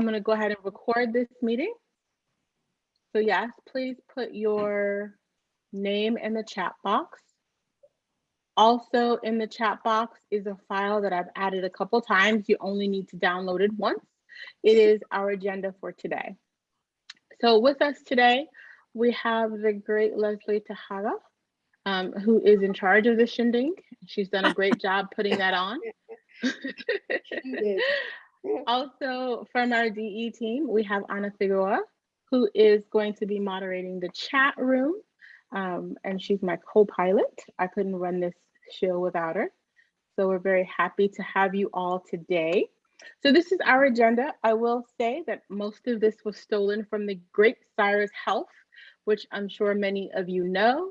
I'm going to go ahead and record this meeting. So yes, please put your name in the chat box. Also in the chat box is a file that I've added a couple times. You only need to download it once. It is our agenda for today. So with us today, we have the great Leslie Tejada, um, who is in charge of the shindig. She's done a great job putting that on. also from our DE team, we have Ana Figueroa, who is going to be moderating the chat room. Um, and she's my co-pilot. I couldn't run this show without her. So we're very happy to have you all today. So this is our agenda. I will say that most of this was stolen from the great Cyrus Health, which I'm sure many of you know,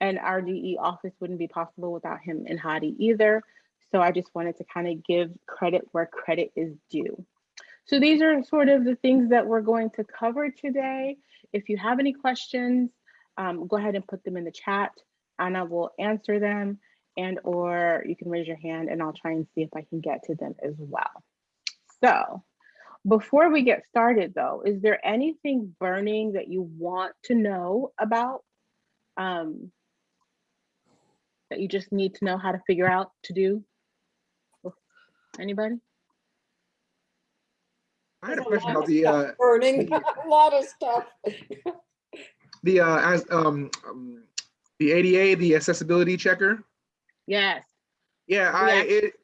and our DE office wouldn't be possible without him and Hadi either. So I just wanted to kind of give credit where credit is due. So these are sort of the things that we're going to cover today. If you have any questions, um, go ahead and put them in the chat. Anna will answer them and or you can raise your hand and I'll try and see if I can get to them as well. So before we get started though, is there anything burning that you want to know about um, that you just need to know how to figure out to do? Anybody? I had a question about the uh, Burning, a lot of stuff. the uh, as um, um the ADA, the accessibility checker. Yes. Yeah, I Yeah. it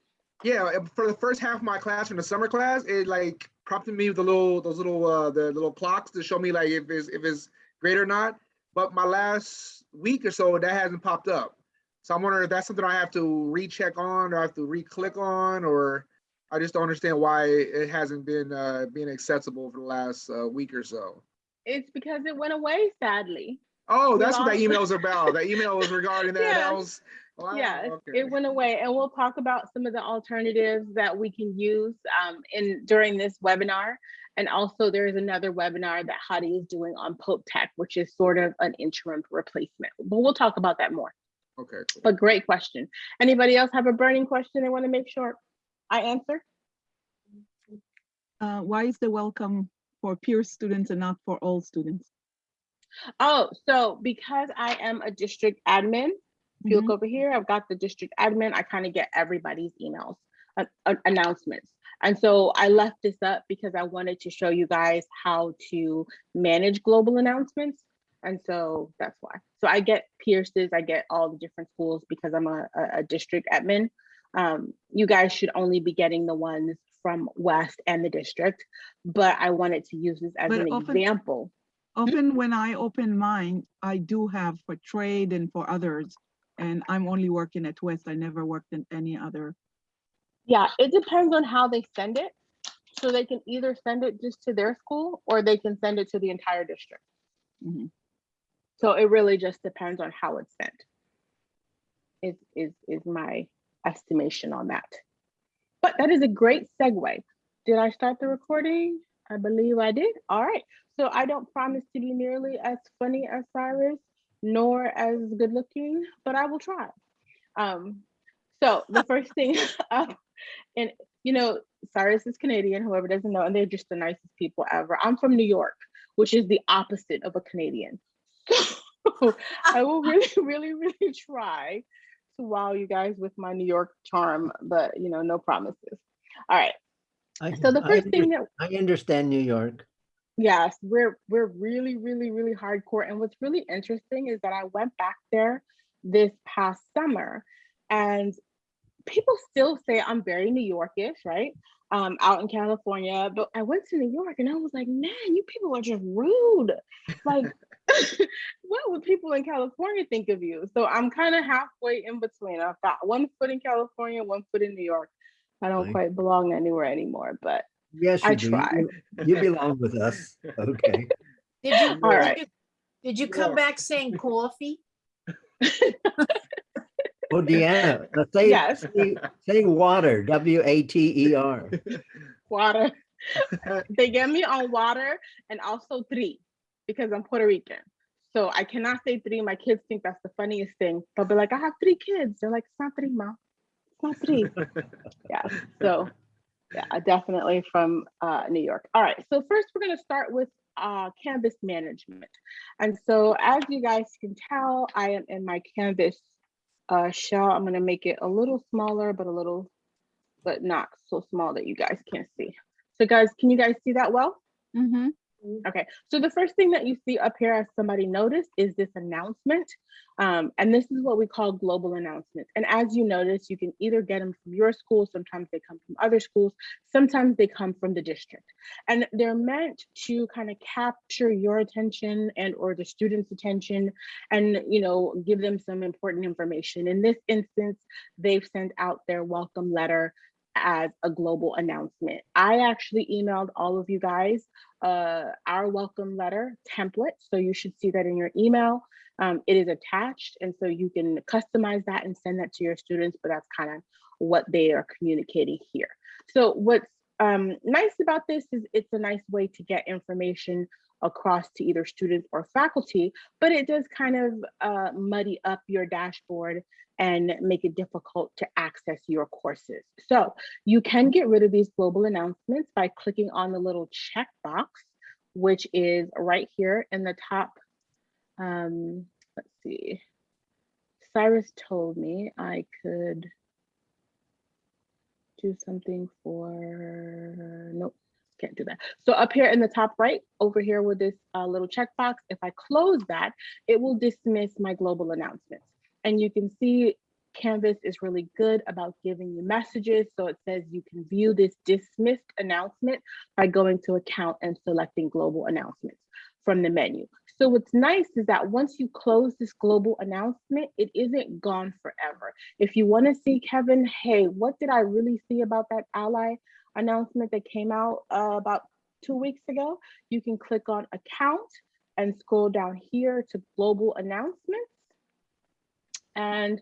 yeah for the first half of my class from the summer class, it like prompted me with the little those little uh the little clocks to show me like if it's if it's great or not. But my last week or so, that hasn't popped up. So I'm wondering if that's something I have to recheck on or I have to re-click on or I just don't understand why it hasn't been uh being accessible for the last uh, week or so. It's because it went away, sadly. Oh, that's what that email was about. That email was regarding that. Yeah. That was wow, yeah, it- okay. it went away. And we'll talk about some of the alternatives that we can use um, in during this webinar. And also there is another webinar that Hadi is doing on Pope Tech, which is sort of an interim replacement. But we'll talk about that more. Okay, cool. But great question. Anybody else have a burning question they want to make sure I answer? Uh, why is the welcome for Pierce students and not for all students? Oh, so because I am a district admin, if you look Mhm. over here, I've got the district admin, I kind of get everybody's emails, uh, uh, announcements. And so I left this up because I wanted to show you guys how to manage global announcements. And so that's why. So I get Pierce's, I get all the different schools because I'm a, a, a district admin. Um, you guys should only be getting the ones from West and the district, but I wanted to use this as But an often- example. Often when I open mine, I do have for trade and for others. And I'm only working at West. I never worked in any other. Yeah, it depends on how they send it. So they can either send it just to their school or they can send it to the entire district. Mhm. So it really just depends on how it's sent. Is is is my estimation on that. But that is a great segue. Did I start the recording? I believe I did. All right. So I don't promise to be nearly as funny as Cyrus, nor as good looking, but I will try. Um, so the first thing up, and you know, Cyrus is Canadian, whoever doesn't know, and they're just the nicest people ever. I'm from New York, which is the opposite of a Canadian. So I will really, really, really try to wow you guys with my New York charm, but you know, no promises. All right. I- So the first thing that I understand New York. Yes, we're we're really, really, really hardcore. And what's really interesting is that I went back there this past summer and people still say I'm very New Yorkish, right? Um, out in California. But I went to New York and I was like, man, you people are just rude. Like, what would people in California think of you? So I'm kind of halfway in between. I've got one foot in California, one foot in New York. I don't Right. quite belong anywhere anymore, but Yes, I do. Try. You you belong with us. Okay. Did you, All did right. you- did you come Yeah. back saying coffee? Oh, Deanna, say, Yes. say- say water, W A T E R. water. they get me on water and also three because I'm Puerto Rican. So I cannot say three. My kids think that's the funniest thing. They'll be like, I have three kids. They're like, it's not three, mom. It's not three. yeah. So Yeah, definitely from uh, New York. All right, so first we're gonna start with uh, Canvas management. And so as you guys can tell, I am in my Canvas uh, shell. I'm gonna make it a little smaller, but a little, but not so small that you guys can't see. So guys, can you guys see that well? Mhm. Okay, so the first thing that you see up here as somebody noticed is this announcement. Um, and this is what we call global announcements. And as you notice, you can either get them from your school, sometimes they come from other schools, sometimes they come from the district. And they're meant to kind of capture your attention and or the students' attention and you know give them some important information. In this instance, they've sent out their welcome letter as a global announcement. I actually emailed all of you guys uh, our welcome letter template. So you should see that in your email. Um, it is attached, and so you can customize that and send that to your students, but that's kind of what they are communicating here. So what's um, nice about this is it's a nice way to get information across to either students or faculty, but it does kind of uh, muddy up your dashboard and make it difficult to access your courses. So you can get rid of these global announcements by clicking on the little checkbox, which is right here in the top. Um, let's see. Cyrus told me I could do something for, nope, can't do that. So up here in the top right, over here with this uh, little checkbox, if I close that, it will dismiss my global announcements. And you can see Canvas is really good about giving you messages. So it says you can view this dismissed announcement by going to account and selecting global announcements from the menu. So what's nice is that once you close this global announcement, it isn't gone forever. If you wanna see Kevin, hey, what did I really see about that ally announcement that came out uh, about two weeks ago? You can click on account and scroll down here to global announcements. And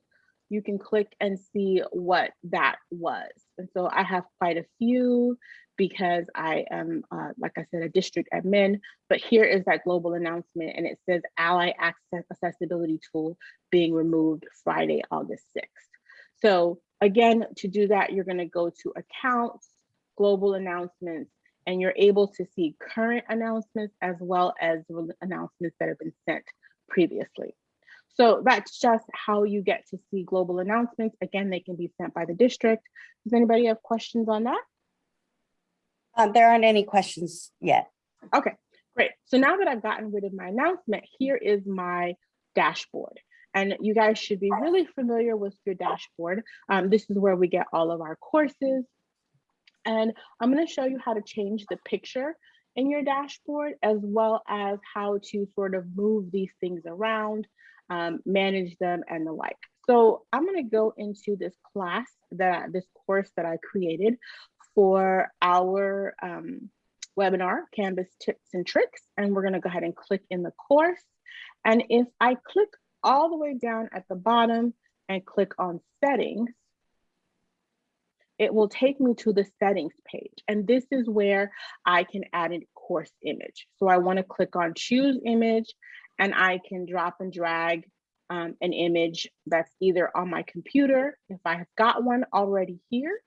you can click and see what that was. And so I have quite a few because I am, uh, like I said, a district admin, but here is that global announcement and it says Ally Access Accessibility Tool being removed Friday, August 6th. So again, to do that, you're gonna go to accounts, global announcements, and you're able to see current announcements as well as announcements that have been sent previously. So that's just how you get to see global announcements. Again, they can be sent by the district. Does anybody have questions on that? Uh, There aren't any questions yet. Okay, great. So now that I've gotten rid of my announcement, here is my dashboard. And you guys should be really familiar with your dashboard. Um, this is where we get all of our courses. And I'm gonna show you how to change the picture in your dashboard, as well as how to sort of move these things around, um, manage them and the like. So I'm gonna go into this class that this course that I created for our um, webinar, Canvas tips and tricks. And we're gonna go ahead and click in the course. And if I click all the way down at the bottom and click on settings, it will take me to the settings page. And this is where I can add a course image. So I wanna click on choose image and I can drop and drag um, an image that's either on my computer, if I have got one already here,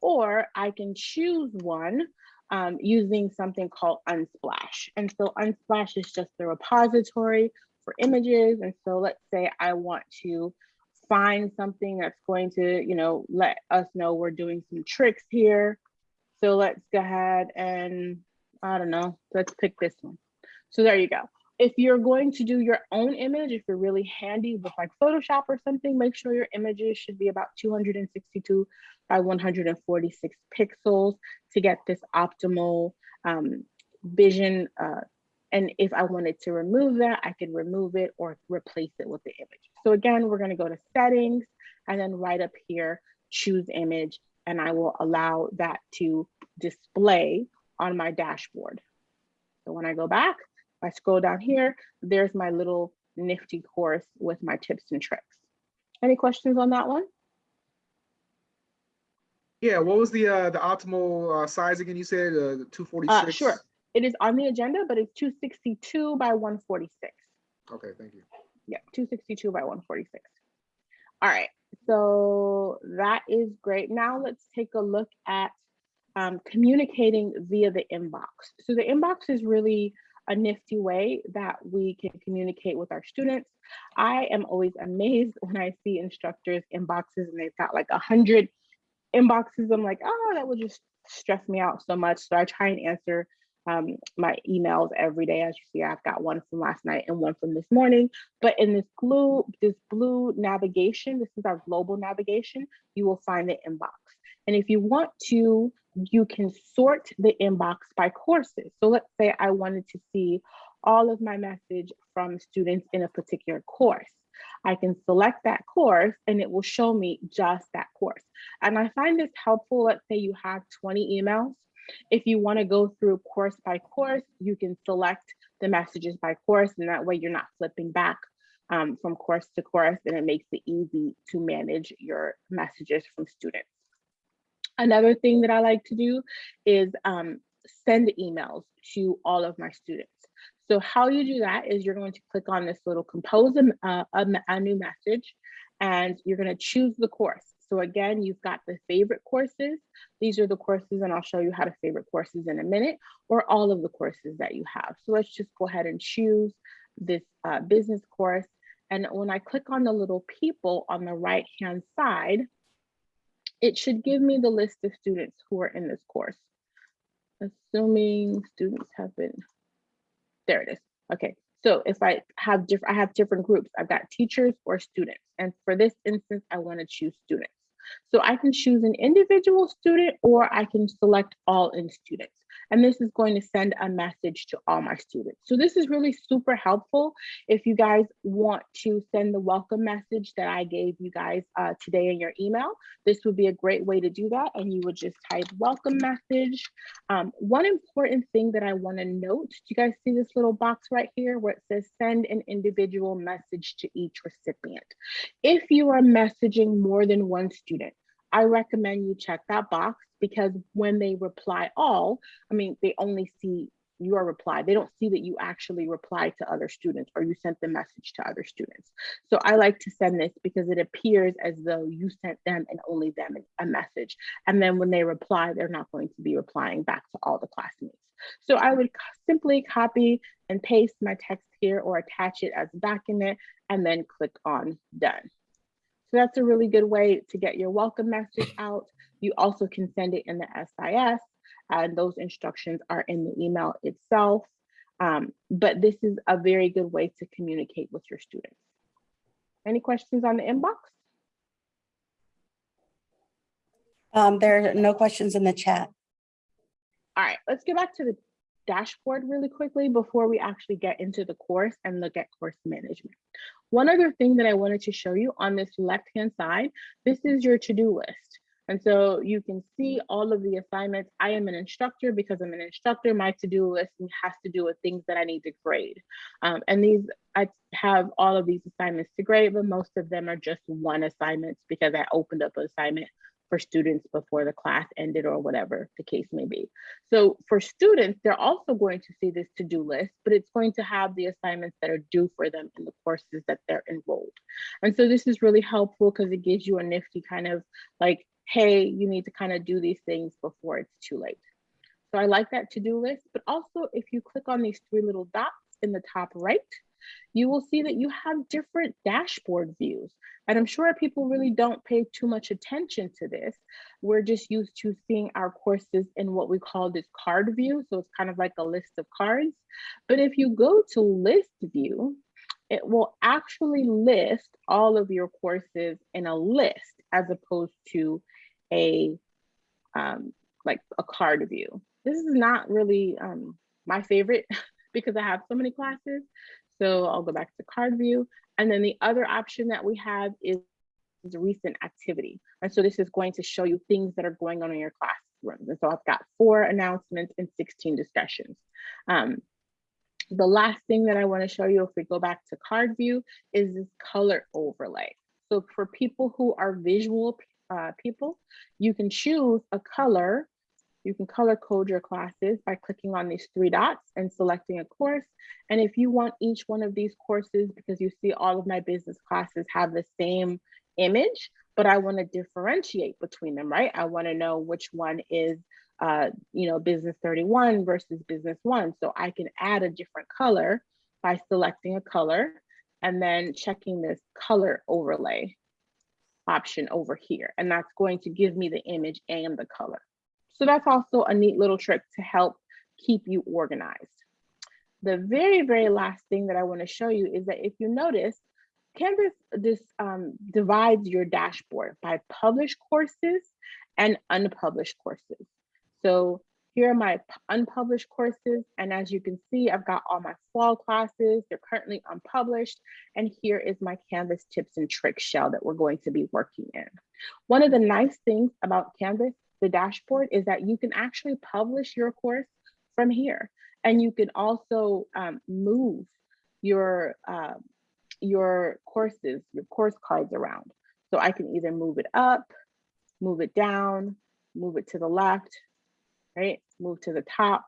or I can choose one um, using something called Unsplash. And so Unsplash is just the repository for images. And so let's say I want to find something that's going to, you know, let us know we're doing some tricks here. So let's go ahead and, I don't know, let's pick this one. So there you go. If you're going to do your own image, if you're really handy with like Photoshop or something, make sure your images should be about 262 by 146 pixels to get this optimal um, vision. Uh, and if I wanted to remove that, I could remove it or replace it with the image. So again, we're gonna go to settings and then right up here, choose image, and I will allow that to display on my dashboard. So when I go back, I scroll down here, there's my little nifty course with my tips and tricks. Any questions on that one? Yeah, what was the uh the optimal uh, size again? You said uh, two forty Uh, sure. It is on the agenda, but it's 262 by 146. Okay, thank you. Yeah, 262 by 146. All right, so that is great. Now let's take a look at um, communicating via the inbox. So the inbox is really a nifty way that we can communicate with our students. I am always amazed when I see instructors inboxes and they've got like a hundred inboxes. I'm like, oh, that would just stress me out so much. So I try and answer um, my emails every day. As you see, I've got one from last night and one from this morning. But in this blue, this blue navigation, this is our global navigation, you will find the inbox. And if you want to, you can sort the inbox by courses. So let's say I wanted to see all of my message from students in a particular course. I can select that course and it will show me just that course. And I find this helpful. Let's say you have 20 emails. If you want to go through course by course, you can select the messages by course and that way you're not flipping back um, from course to course and it makes it easy to manage your messages from students. Another thing that I like to do is um, send emails to all of my students. So how you do that is you're going to click on this little compose a, a, a new message and you're going to choose the course. So again, you've got the favorite courses. These are the courses and I'll show you how to favorite courses in a minute or all of the courses that you have. So let's just go ahead and choose this uh, business course. And when I click on the little people on the right hand side, it should give me the list of students who are in this course. Assuming students have been, there it is. Okay, so if I have different, I have different groups. I've got teachers or students. And for this instance, I wanna choose students. So I can choose an individual student or I can select all in students. And this is going to send a message to all my students. So this is really super helpful if you guys want to send the welcome message that I gave you guys uh, today in your email. This would be a great way to do that. And you would just type welcome message. Um, one important thing that I want to note, do you guys see this little box right here where it says send an individual message to each recipient? If you are messaging more than one student, I recommend you check that box because when they reply all, I mean, they only see your reply. They don't see that you actually replied to other students or you sent the message to other students. So I like to send this because it appears as though you sent them and only them a message. And then when they reply, they're not going to be replying back to all the classmates. So I would simply copy and paste my text here or attach it as a document and then click on done. So that's a really good way to get your welcome message out. You also can send it in the SIS and those instructions are in the email itself. Um, but this is a very good way to communicate with your students. Any questions on the inbox? Um, there are no questions in the chat. All right, let's get back to the dashboard really quickly before we actually get into the course and look at course management. One other thing that I wanted to show you on this left-hand side, this is your to-do list. And so you can see all of the assignments. I am an instructor because I'm an instructor. My to-do list has to do with things that I need to grade. Um, and these, I have all of these assignments to grade, but most of them are just one assignments because I opened up an assignment for students before the class ended or whatever the case may be. So for students, they're also going to see this to-do list, but it's going to have the assignments that are due for them in the courses that they're enrolled. And so this is really helpful because it gives you a nifty kind of like, hey, you need to kind of do these things before it's too late. So I like that to-do list, but also if you click on these three little dots in the top right, you will see that you have different dashboard views. And I'm sure people really don't pay too much attention to this. We're just used to seeing our courses in what we call this card view. So it's kind of like a list of cards. But if you go to list view, it will actually list all of your courses in a list as opposed to a um, like a card view. This is not really um, my favorite because I have so many classes. So I'll go back to card view. And then the other option that we have is recent activity. And so this is going to show you things that are going on in your classrooms. And so I've got four announcements and 16 discussions. Um, the last thing that I wanna show you if we go back to card view is this color overlay. So for people who are visual uh, people, you can choose a color you can color code your classes by clicking on these three dots and selecting a course. And if you want each one of these courses, because you see all of my business classes have the same image, but I wanna differentiate between them, right? I wanna know which one is uh, you know, business 31 versus business one. So I can add a different color by selecting a color and then checking this color overlay option over here. And that's going to give me the image and the color. So that's also a neat little trick to help keep you organized. The very, very last thing that I wanna show you is that if you notice, Canvas this um, divides your dashboard by published courses and unpublished courses. So here are my unpublished courses. And as you can see, I've got all my fall classes. They're currently unpublished. And here is my Canvas tips and tricks shell that we're going to be working in. One of the nice things about Canvas, the dashboard, is that you can actually publish your course from here. And you can also um, move your, uh, your courses, your course cards around. So I can either move it up, move it down, move it to the left, right? Move to the top.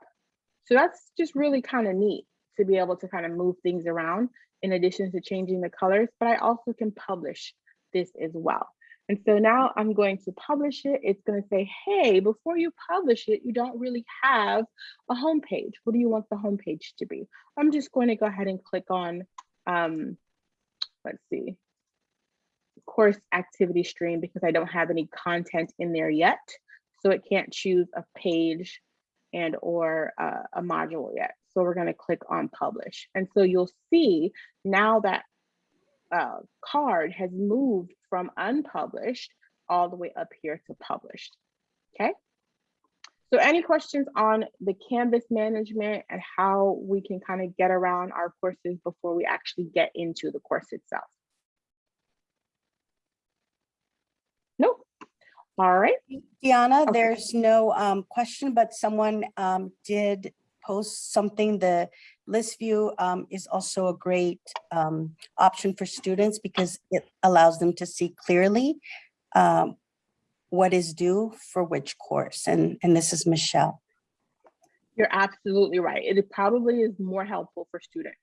So that's just really kind of neat to be able to kind of move things around in addition to changing the colors, but I also can publish this as well. And so now I'm going to publish it. It's going to say, hey, before you publish it, you don't really have a home page. What do you want the home page to be? I'm just going to go ahead and click on, um, let's see, course activity stream because I don't have any content in there yet. So it can't choose a page and or uh, a module yet. So we're gonna click on publish. And so you'll see now that uh, card has moved from unpublished all the way up here to published, okay? So any questions on the Canvas management and how we can kind of get around our courses before we actually get into the course itself? Nope. All right. Deanna, Okay. there's no um, question, but someone um, did post something. The list view um, is also a great um, option for students because it allows them to see clearly um, what is due for which course. And, and this is Michelle. You're absolutely right. It probably is more helpful for students.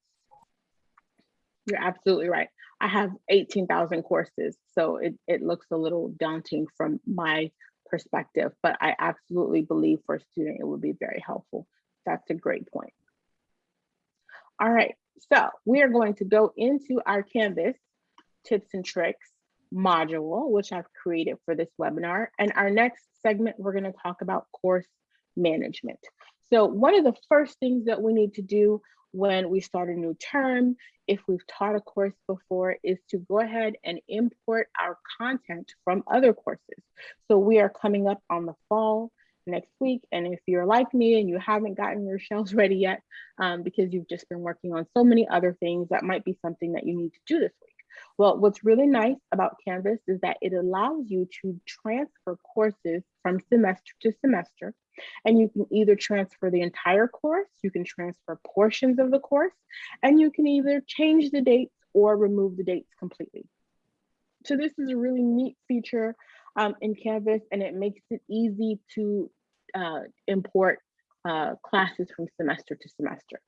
You're absolutely right. I have 18,000 courses, so it, it looks a little daunting from my perspective, but I absolutely believe for a student, it would be very helpful. That's a great point. All right, so we are going to go into our Canvas tips and tricks module, which I've created for this webinar. And our next segment, we're gonna talk about course management. So one of the first things that we need to do when we start a new term, if we've taught a course before, is to go ahead and import our content from other courses. So we are coming up on the fall next week. And if you're like me and you haven't gotten your shells ready yet, um, because you've just been working on so many other things, that might be something that you need to do this week. Well, what's really nice about Canvas is that it allows you to transfer courses from semester to semester. And you can either transfer the entire course, you can transfer portions of the course, and you can either change the dates or remove the dates completely. So this is a really neat feature um, in Canvas and it makes it easy to uh, import uh, classes from semester to semester.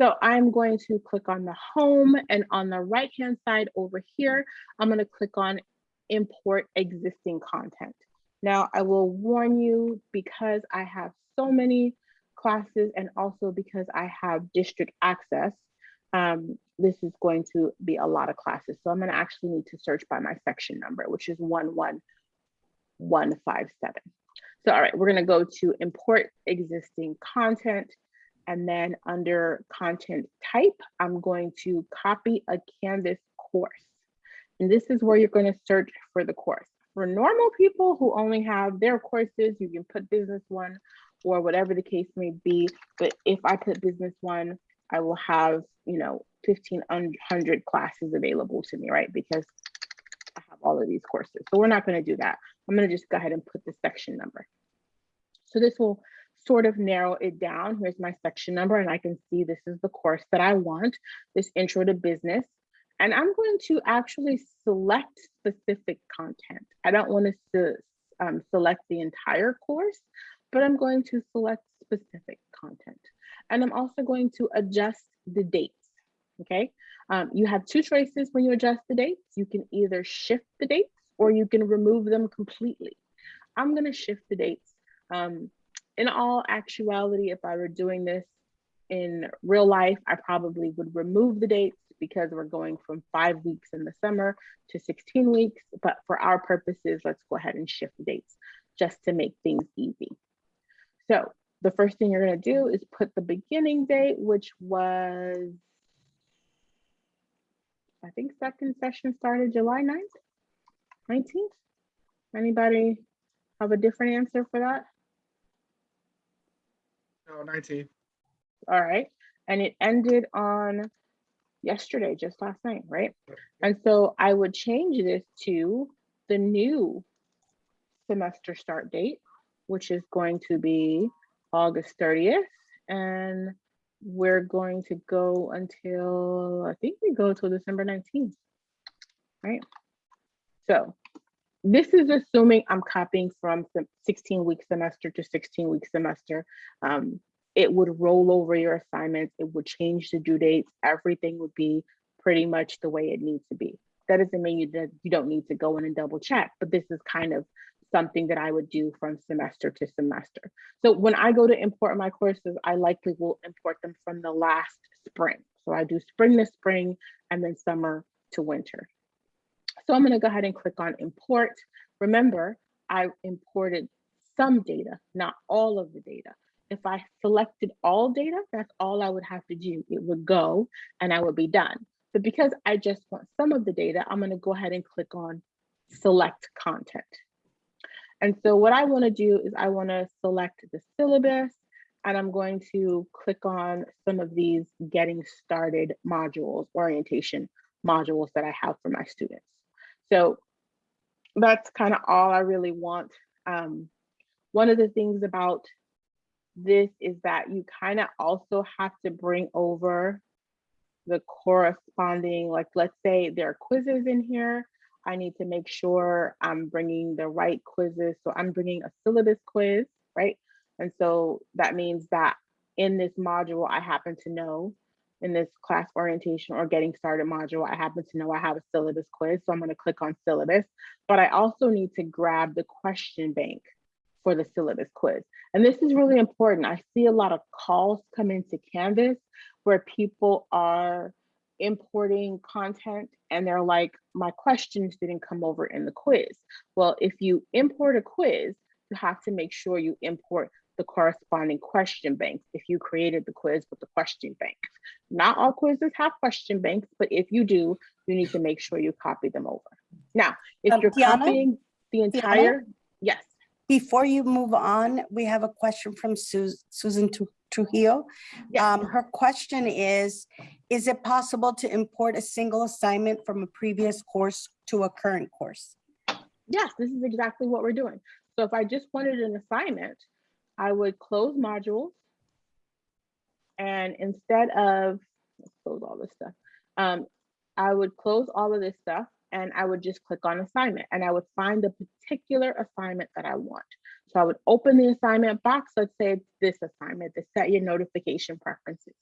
So I'm going to click on the home and on the right hand side over here, I'm going to click on import existing content. Now I will warn you because I have so many classes and also because I have district access, um, this is going to be a lot of classes. So I'm going to actually need to search by my section number, which is 11157. So all right, we're going to go to import existing content. And then under content type, I'm going to copy a Canvas course. And this is where you're going to search for the course. For normal people who only have their courses, you can put business one or whatever the case may be. But if I put business one, I will have, you know, 1500 classes available to me, right? Because I have all of these courses. So we're not going to do that. I'm going to just go ahead and put the section number. So this will sort of narrow it down. Here's my section number and I can see this is the course that I want, this intro to business. And I'm going to actually select specific content. I don't want to um, select the entire course, but I'm going to select specific content. And I'm also going to adjust the dates, okay? Um, you have two choices when you adjust the dates. You can either shift the dates or you can remove them completely. I'm gonna shift the dates. Um, in all actuality, if I were doing this in real life, I probably would remove the dates because we're going from five weeks in the summer to 16 weeks. But for our purposes, let's go ahead and shift the dates just to make things easy. So the first thing you're going to do is put the beginning date, which was, I think second session started July 9th, 19th. Anybody have a different answer for that? No, 19. All right. And it ended on yesterday, just last night, right? And so I would change this to the new semester start date, which is going to be August 30th. And we're going to go until, I think we go till December 19th, right? So this is assuming I'm copying from the 16 week semester to 16 week semester. Um, it would roll over your assignments, it would change the due dates, everything would be pretty much the way it needs to be. That doesn't mean you, you don't need to go in and double check, but this is kind of something that I would do from semester to semester. So when I go to import my courses, I likely will import them from the last spring. So I do spring to spring and then summer to winter. So I'm gonna go ahead and click on import. Remember, I imported some data, not all of the data. If I selected all data, that's all I would have to do. It would go and I would be done. But because I just want some of the data, I'm gonna go ahead and click on select content. And so what I wanna do is I wanna select the syllabus and I'm going to click on some of these getting started modules, orientation modules that I have for my students. So that's kind of all I really want. Um, one of the things about this is that you kind of also have to bring over the corresponding, like let's say there are quizzes in here. I need to make sure I'm bringing the right quizzes. So I'm bringing a syllabus quiz, right? And so that means that in this module, I happen to know in this class orientation or getting started module, I happen to know I have a syllabus quiz. So I'm going to click on syllabus, but I also need to grab the question bank for the syllabus quiz. And this is really important. I see a lot of calls come into Canvas where people are importing content and they're like, my questions didn't come over in the quiz. Well, if you import a quiz, you have to make sure you import the corresponding question banks if you created the quiz with the question bank. Not all quizzes have question banks, but if you do, you need to make sure you copy them over. Now, if Um, you're Tiana? copying the entire, yes, Before you move on, we have a question from Sus- Susan Tru- Trujillo. Yes. Um, her question is, is it possible to import a single assignment from a previous course to a current course? yes, this is exactly what we're doing. So if I just wanted an assignment, I would close modules. And instead of, close all this stuff. Um, I would close all of this stuff and I would just click on assignment and I would find the particular assignment that I want. So I would open the assignment box. Let's say it's this assignment, to set your notification preferences.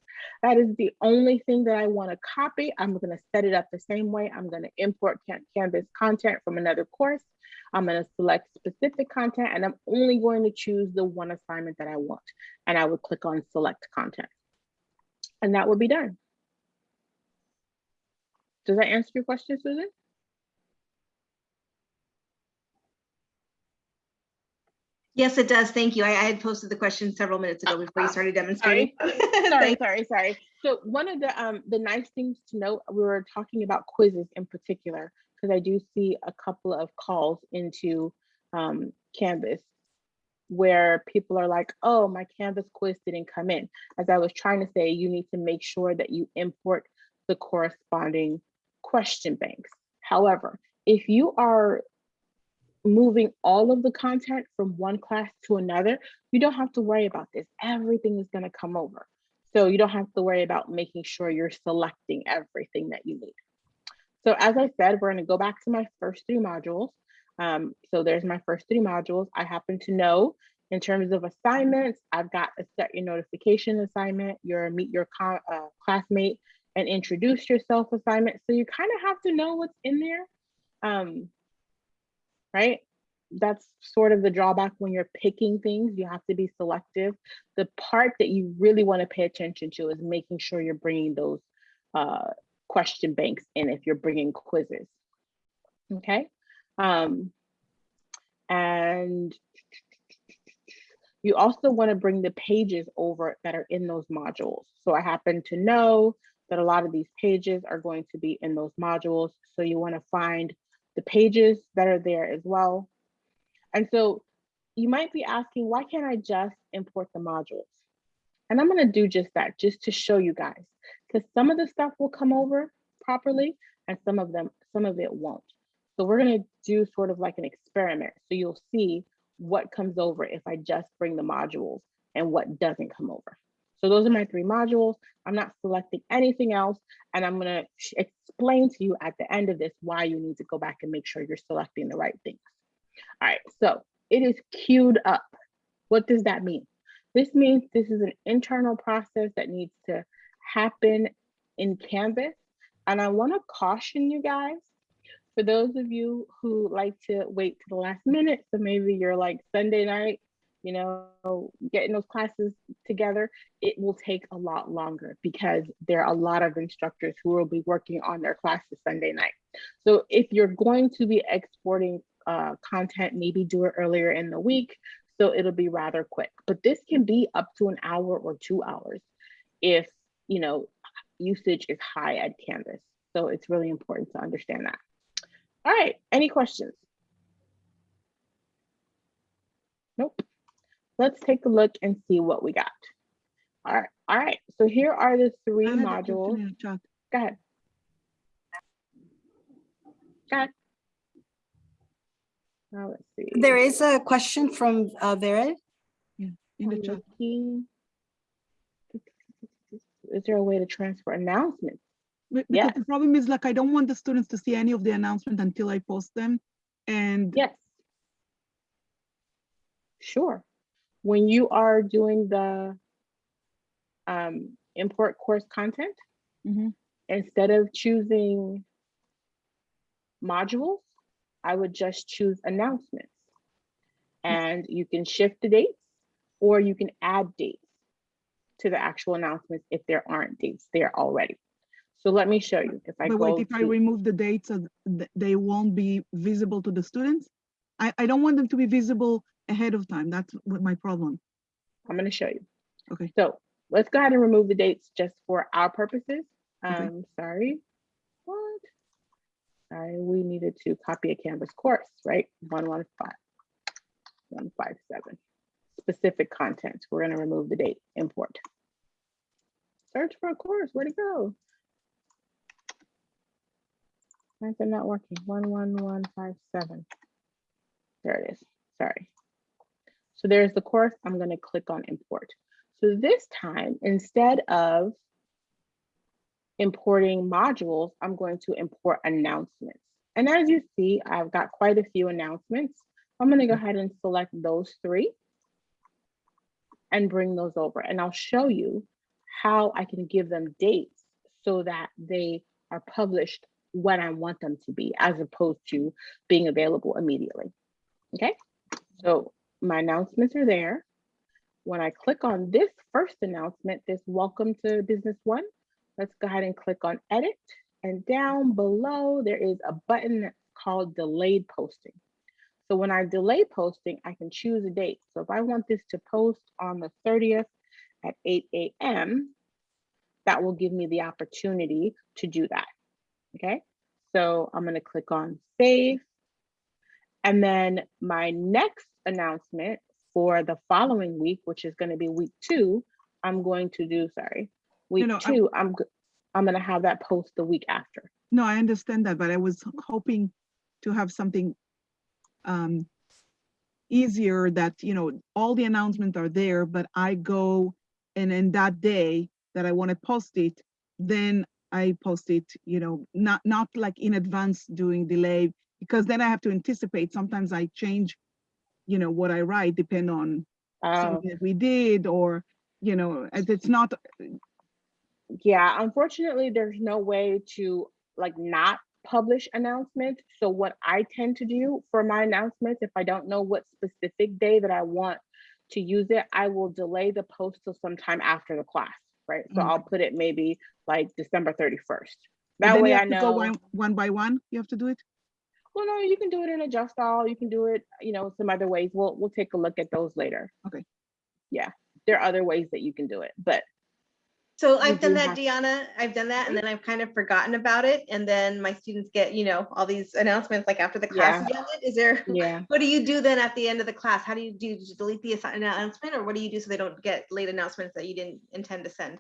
That is the only thing that I want to copy. I'm going to set it up the same way. I'm going to import Canvas content from another course. I'm going to select specific content and I'm only going to choose the one assignment that I want. And I would click on select content. And that would be done. Does that answer your question, Susan? Yes, it does. Thank you. I, I had posted the question several minutes ago before you started demonstrating. Sorry, Thank- sorry, sorry. So one of the um the nice things to note, we were talking about quizzes in particular, because I do see a couple of calls into um Canvas where people are like, oh, my Canvas quiz didn't come in. As I was trying to say, you need to make sure that you import the corresponding question banks. However, if you are moving all of the content from one class to another, you don't have to worry about this. Everything is going to come over. So you don't have to worry about making sure you're selecting everything that you need. So as I said, we're going to go back to my first three modules. Um, so there's my first three modules. I happen to know in terms of assignments, I've got a set your notification assignment, your meet your uh, classmate and introduce yourself assignment. So you kind of have to know what's in there. Um, right? that's sort of the drawback when you're picking things. You have to be selective. The part that you really want to pay attention to is making sure you're bringing those uh, question banks in if you're bringing quizzes. Okay. Um, and you also want to bring the pages over that are in those modules. So I happen to know that a lot of these pages are going to be in those modules. So you want to find the pages that are there as well. And so you might be asking, why can't I just import the modules? And I'm going to do just that, just to show you guys, because some of the stuff will come over properly and some of them, some of it won't. So we're going to do sort of like an experiment. So you'll see what comes over if I just bring the modules and what doesn't come over. So those are my three modules. I'm not selecting anything else. And I'm gonna explain to you at the end of this why you need to go back and make sure you're selecting the right things. All right, so it is queued up. What does that mean? This means this is an internal process that needs to happen in Canvas. And I wanna caution you guys, for those of you who like to wait to the last minute, so maybe you're like Sunday night, you know, getting those classes together, it will take a lot longer because there are a lot of instructors who will be working on their classes Sunday night. So if you're going to be exporting uh, content, maybe do it earlier in the week, so it'll be rather quick. But this can be up to an hour or two hours if, you know, usage is high at Canvas. So it's really important to understand that. All right, any questions? Nope. Let's take a look and see what we got. All right, all right. So here are the three I had a question modules. in the chat. Go ahead. Go ahead. Now let's see. There is a question from uh, Vered. In the chat. Is there a way to transfer announcements? Yeah. Because the problem is like, I don't want the students to see any of the announcement until I post them. And Yes. Sure. When you are doing the um, import course content, Mhm. instead of choosing modules, I would just choose announcements. And you can shift the dates or you can add dates to the actual announcements if there aren't dates there already. So let me show you. If I But go wait, if I remove the dates, they won't be visible to the students? I, I don't want them to be visible ahead of time. That's what my problem. I'm going to show you. Okay. So let's go ahead and remove the dates just for our purposes. Okay. Um, sorry. What? Sorry, we needed to copy a Canvas course, right? 115, 157. Specific content. We're going to remove the date, import. Search for a course. Where'd it go? Why is it not working? 11157. There it is. Sorry. So there's the course. I'm going to click on import. So this time, instead of importing modules, I'm going to import announcements. And as you see, I've got quite a few announcements. I'm going to go ahead and select those three and bring those over. And I'll show you how I can give them dates so that they are published when I want them to be, as opposed to being available immediately. Okay, so my announcements are there. When I click on this first announcement, this welcome to business one, let's go ahead and click on edit. And down below, there is a button called delayed posting. So when I delay posting, I can choose a date. So if I want this to post on the 30th at 8 a.m., that will give me the opportunity to do that. Okay, so I'm going to click on save. And then my next announcement for the following week, which is going to be week two, I'm going to do, sorry, week no, I- two, I'm, go- I'm going to have that post the week after. No, I understand that, but I was hoping to have something um, easier that, you know, all the announcements are there, but I go and in that day that I want to post it, then I post it, you know, not, not like in advance doing delay, because then I have to anticipate. Sometimes I change, you know, what I write depend on Uh, something that we did or, you know, it's not, yeah, unfortunately, there's no way to like not publish announcements. So what I tend to do for my announcements, if I don't know what specific day that I want to use it, I will delay the post till sometime after the class, right? So Mm. I'll put it maybe like December 31st. That way I have go know. one, one by one, you have to do it? Well, no, you can do it in a just all. You can do it, you know, some other ways. We'll we'll take a look at those later. Okay. Yeah, there are other ways that you can do it, but So I've done that, Deanna. I've done that and then I've kind of forgotten about it. And then my students get, you know, all these announcements like after the class. is ended. Is there, yeah. what do you do then at the end of the class? How do you do, Did you delete the announcement or what do you do so they don't get late announcements that you didn't intend to send?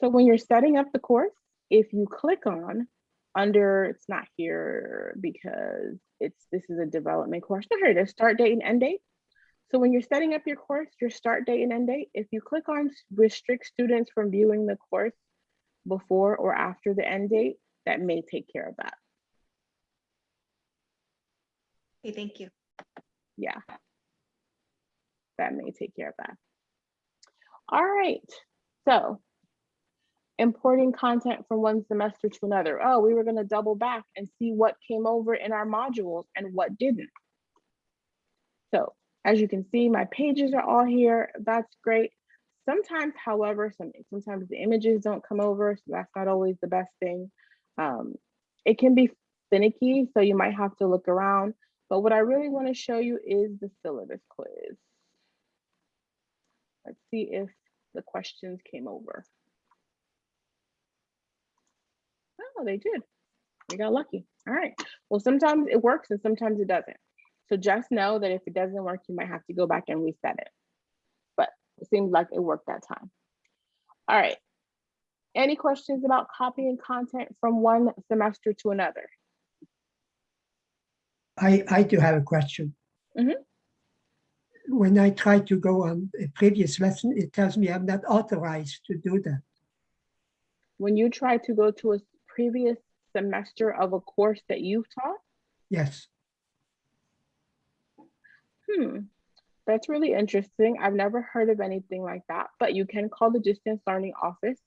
So when you're setting up the course, if you click on under, it's not here because it's, this is a development course. No, here is, start date and end date. So when you're setting up your course, your start date and end date, if you click on restrict students from viewing the course before or after the end date, that may take care of that. Okay, thank you. yeah. That may take care of that. All right, so importing content from one semester to another. Oh, we were gonna double back and see what came over in our modules and what didn't. So as you can see, my pages are all here. That's great. Sometimes, however, some sometimes the images don't come over, so that's not always the best thing. Um, it can be finicky, so you might have to look around. But what I really want to show you is the syllabus quiz. Let's see if the questions came over. Oh, they did. We got lucky. All right. Well, sometimes it works and sometimes it doesn't. So just know that if it doesn't work, you might have to go back and reset it. But it seems like it worked that time. All right. Any questions about copying content from one semester to another? I, I do have a question. Mhm. When I try to go on a previous lesson, it tells me I'm not authorized to do that. When you try to go to a previous semester of a course that you've taught, Yes, Hmm, that's really interesting. I've never heard of anything like that, but you can call the distance learning office.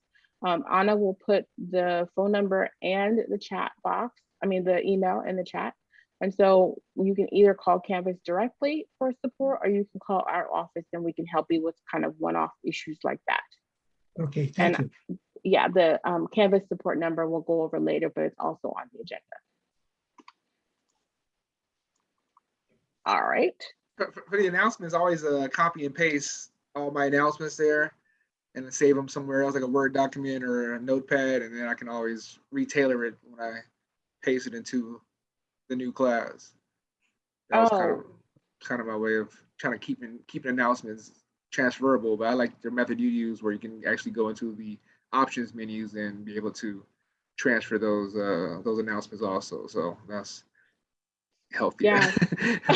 Um, Anna will put the phone number and the chat box, I mean, the email in the chat. And so you can either call Canvas directly for support or you can call our office and we can help you with kind of one-off issues like that. okay, thank And- you. Yeah, the um, Canvas support number we'll go over later, but it's also on the agenda. All right. For, for- the announcements, I always uh, copy and paste all my announcements there and then save them somewhere else, like a Word document or a notepad, and then I can always retailor it when I paste it into the new class. That was kind of Oh. kind of my way of trying to keep in, keeping announcements transferable, but I like the method you use where you can actually go into the options menus and be able to transfer those uh those announcements also. So that's healthy. Yeah.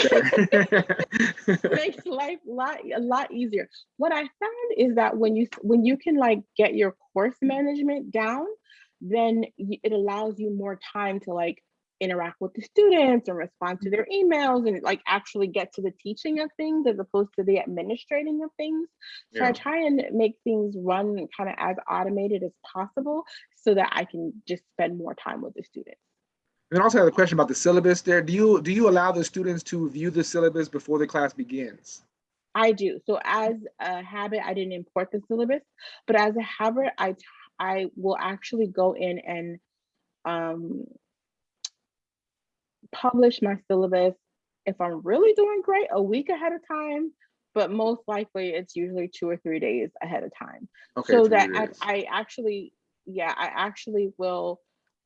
Makes life a lot a lot easier. What I found is that when you when you can like get your course management down, then it allows you more time to like interact with the students and respond to mm-hmm. their emails and like actually get to the teaching of things as opposed to the administrating of things. So I try and make things run kind of as automated as possible so that I can just spend more time with the students. And also I have a question about the syllabus there. Do you do you allow the students to view the syllabus before the class begins? I do. So as a habit, I didn't import the syllabus, but as a habit, I I will actually go in and um, publish my syllabus if I'm really doing great a week ahead of time, but most likely it's usually two or three days ahead of time. Okay. so that I. I actually, yeah, I actually will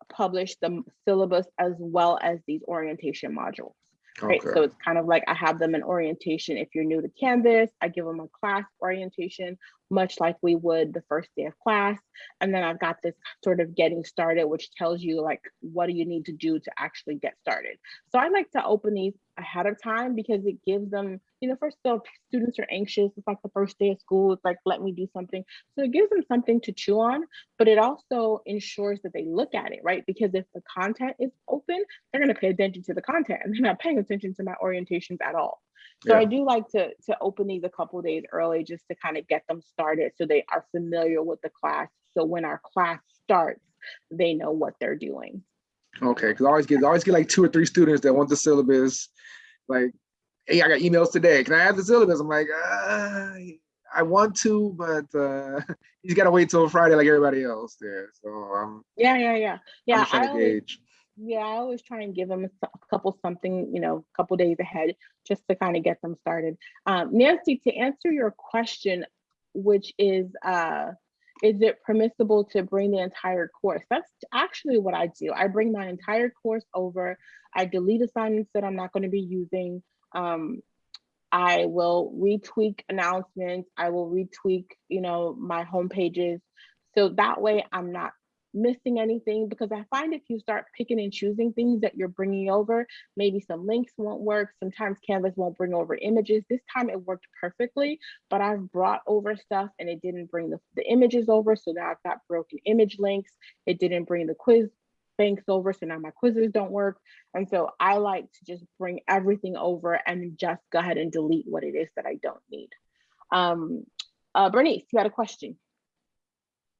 publish the syllabus as well as these orientation modules right? Okay. So it's kind of like I have them in orientation. If you're new to Canvas, I give them a class orientation, much like we would the first day of class. And then I've got this sort of getting started, which tells you like, what do you need to do to actually get started? So I like to open these ahead of time because it gives them, you know, first of all, students are anxious. It's like the first day of school. It's like, let me do something. So it gives them something to chew on, but it also ensures that they look at it, right? Because if the content is open, they're going to pay attention to the content and they're not paying attention to my orientations at all. So I do like to to open these a couple days early just to kind of get them started so they are familiar with the class. So when our class starts, they know what they're doing. Okay, because I always get I always get like two or three students that want the syllabus. Like, hey, I got emails today. Can I have the syllabus? I'm like, uh, I want to, but uh, you gotta wait till Friday like everybody else there. So um, Yeah, yeah, yeah. I'm Yeah, trying I to always, gauge. Yeah, I always try and give them a couple something, you know, a couple days ahead, just to kind of get them started. Um, Nancy, to answer your question, which is, uh, is it permissible to bring the entire course? That's actually what I do. I bring my entire course over. I delete assignments that I'm not going to be using. Um, I will retweak announcements. I will retweak, you know, my home pages. So that way I'm not missing anything because I find if you start picking and choosing things that you're bringing over, maybe some links won't work. Sometimes Canvas won't bring over images. This time it worked perfectly, but I've brought over stuff and it didn't bring the, the images over. So now I've got broken image links. It didn't bring the quiz banks over. So now my quizzes don't work. And so I like to just bring everything over and just go ahead and delete what it is that I don't need. Um, uh, Bernice, you got a question?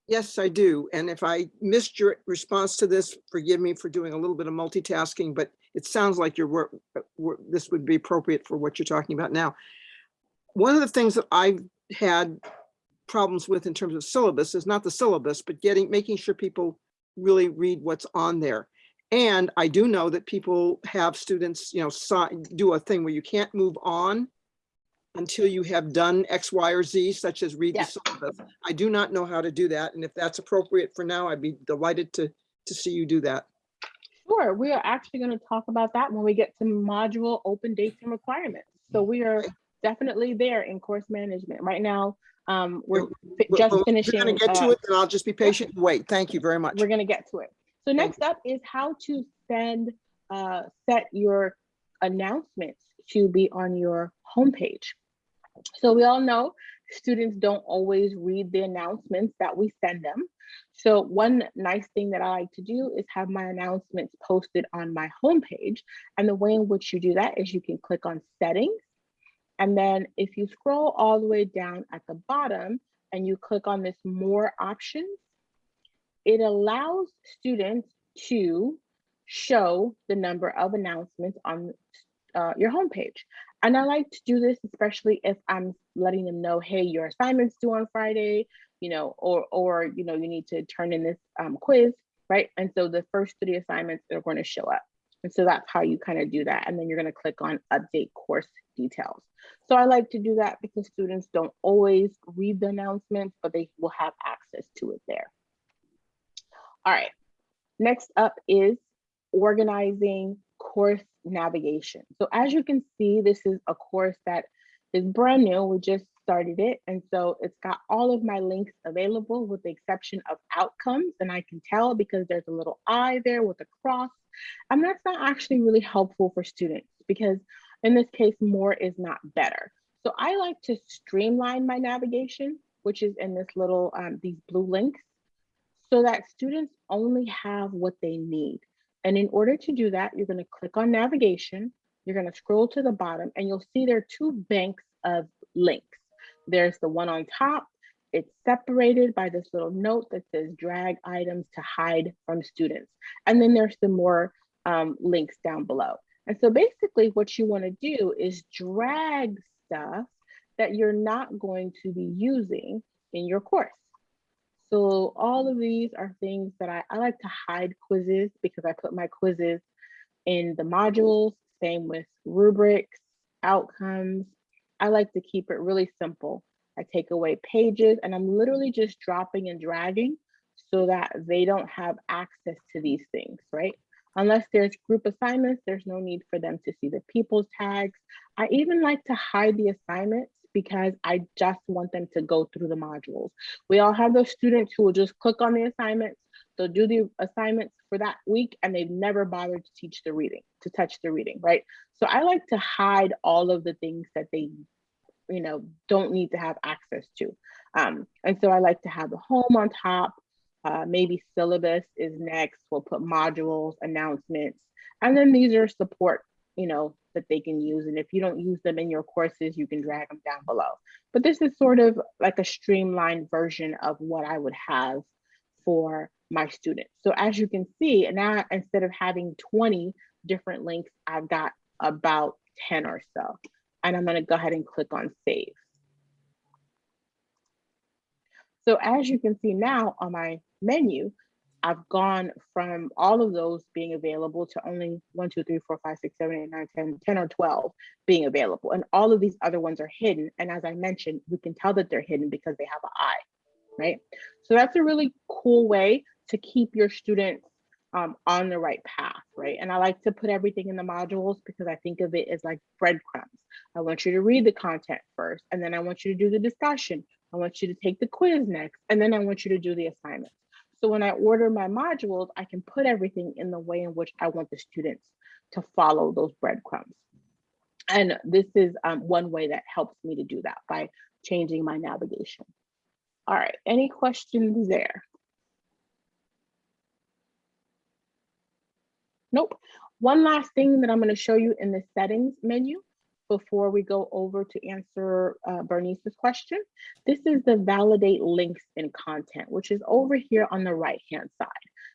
Yes, I do. And if I missed your response to this, forgive me for doing a little bit of multitasking, but it sounds like your work, uh, this would be appropriate for what you're talking about now. One of the things that I've had problems with in terms of syllabus is not the syllabus, but getting, making sure people really read what's on there. And I do know that people have students, you know, do a thing where you can't move on until you have done X, Y, or Z, such as read the Yes. syllabus. I do not know how to do that. And if that's appropriate for now, I'd be delighted to, to see you do that. Sure, we are actually going to talk about that when we get to module open dates and requirements. So we are definitely there in course management. Right now, um, we're just if finishing. You're gonna get uh, to it, and I'll just be patient and wait. Thank you very much. We're gonna get to it. So next up is how to send, uh, set your announcements to be on your homepage. So we all know students don't always read the announcements that we send them. So one nice thing that I like to do is have my announcements posted on my homepage. And the way in which you do that is you can click on settings. And then if you scroll all the way down at the bottom and you click on this more options, it allows students to show the number of announcements on uh, your homepage. And I like to do this, especially if I'm letting them know, hey, your assignment's due on Friday, you know, or, or, you know, you need to turn in this um, quiz, right? And so the first three assignments are going to show up. And so that's how you kind of do that. And then you're going to click on update course details. So I like to do that because students don't always read the announcements, but they will have access to it there. All right, next up is organizing course navigation. So as you can see, this is a course that is brand new. We just started it. And so it's got all of my links available with the exception of outcomes. And I can tell because there's a little eye there with a cross. And that's not actually really helpful for students because in this case, more is not better. So I like to streamline my navigation, which is in this little, um, these blue links so that students only have what they need. And in order to do that, you're gonna click on navigation, you're gonna scroll to the bottom and you'll see there are two banks of links. There's the one on top, it's separated by this little note that says drag items to hide from students. And then there's some more um, links down below. And so basically what you wanna do is drag stuff that you're not going to be using in your course. So all of these are things that I, I like to hide quizzes because I put my quizzes in the modules, same with rubrics, outcomes. I like to keep it really simple. I take away pages and I'm literally just dropping and dragging so that they don't have access to these things, right? Unless there's group assignments, there's no need for them to see the people's tags. I even like to hide the assignments because I just want them to go through the modules. We all have those students who will just click on the assignments, they'll do the assignments for that week and they've never bothered to teach the reading, to touch the reading, right? So I like to hide all of the things that they, you know, don't need to have access to. Um, and so I like to have the home on top, uh, maybe syllabus is next, we'll put modules, announcements, and then these are support, you know, that they can use. And if you don't use them in your courses, you can drag them down below. But this is sort of like a streamlined version of what I would have for my students. So as you can see, and now instead of having 20 different links, I've got about 10 or so. And I'm gonna go ahead and click on save. So as you can see now on my menu, I've gone from all of those being available to only one, two, three, four, five, six, seven, eight, nine, 10, 10 or 12 being available. And all of these other ones are hidden. And as I mentioned, we can tell that they're hidden because they have an eye, right? So that's a really cool way to keep your students um, on the right path, right? And I like to put everything in the modules because I think of it as like breadcrumbs. I want you to read the content first, and then I want you to do the discussion. I want you to take the quiz next, and then I want you to do the assignments. So when I order my modules, I can put everything in the way in which I want the students to follow those breadcrumbs. And this is um, one way that helps me to do that by changing my navigation. All right, any questions there? Nope. One last thing that I'm going to show you in the settings menu before we go over to answer uh, Bernice's question. This is the validate links in content, which is over here on the right hand side.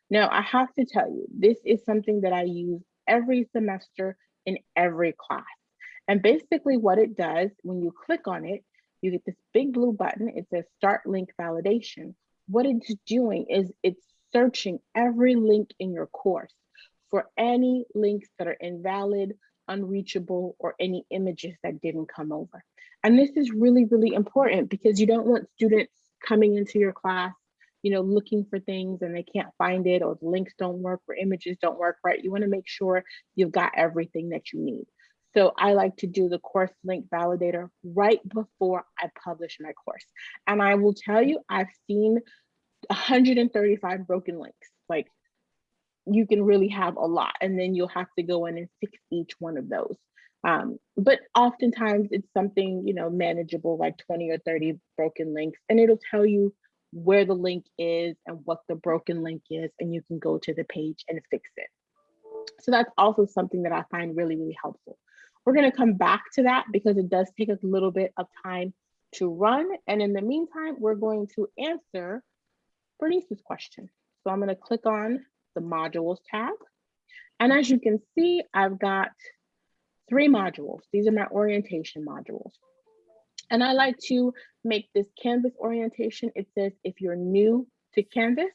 Now, I have to tell you, this is something that I use every semester in every class. And basically what it does, when you click on it, you get this big blue button. It says start link validation. What it's doing is it's searching every link in your course for any links that are invalid, unreachable, or any images that didn't come over. And this is really, really important because you don't want students coming into your class, you know, looking for things and they can't find it or the links don't work or images don't work right. You wanna make sure you've got everything that you need. So I like to do the course link validator right before I publish my course. And I will tell you, I've seen 135 broken links. Like you can really have a lot and then you'll have to go in and fix each one of those. Um, but oftentimes it's something, you know, manageable like 20 or 30 broken links and it'll tell you where the link is and what the broken link is and you can go to the page and fix it. So that's also something that I find really, really helpful. We're gonna come back to that because it does take a little bit of time to run. And in the meantime, we're going to answer Bernice's question. So I'm gonna click on the modules tab. And as you can see, I've got three modules. These are my orientation modules. And I like to make this Canvas orientation. It says if you're new to Canvas,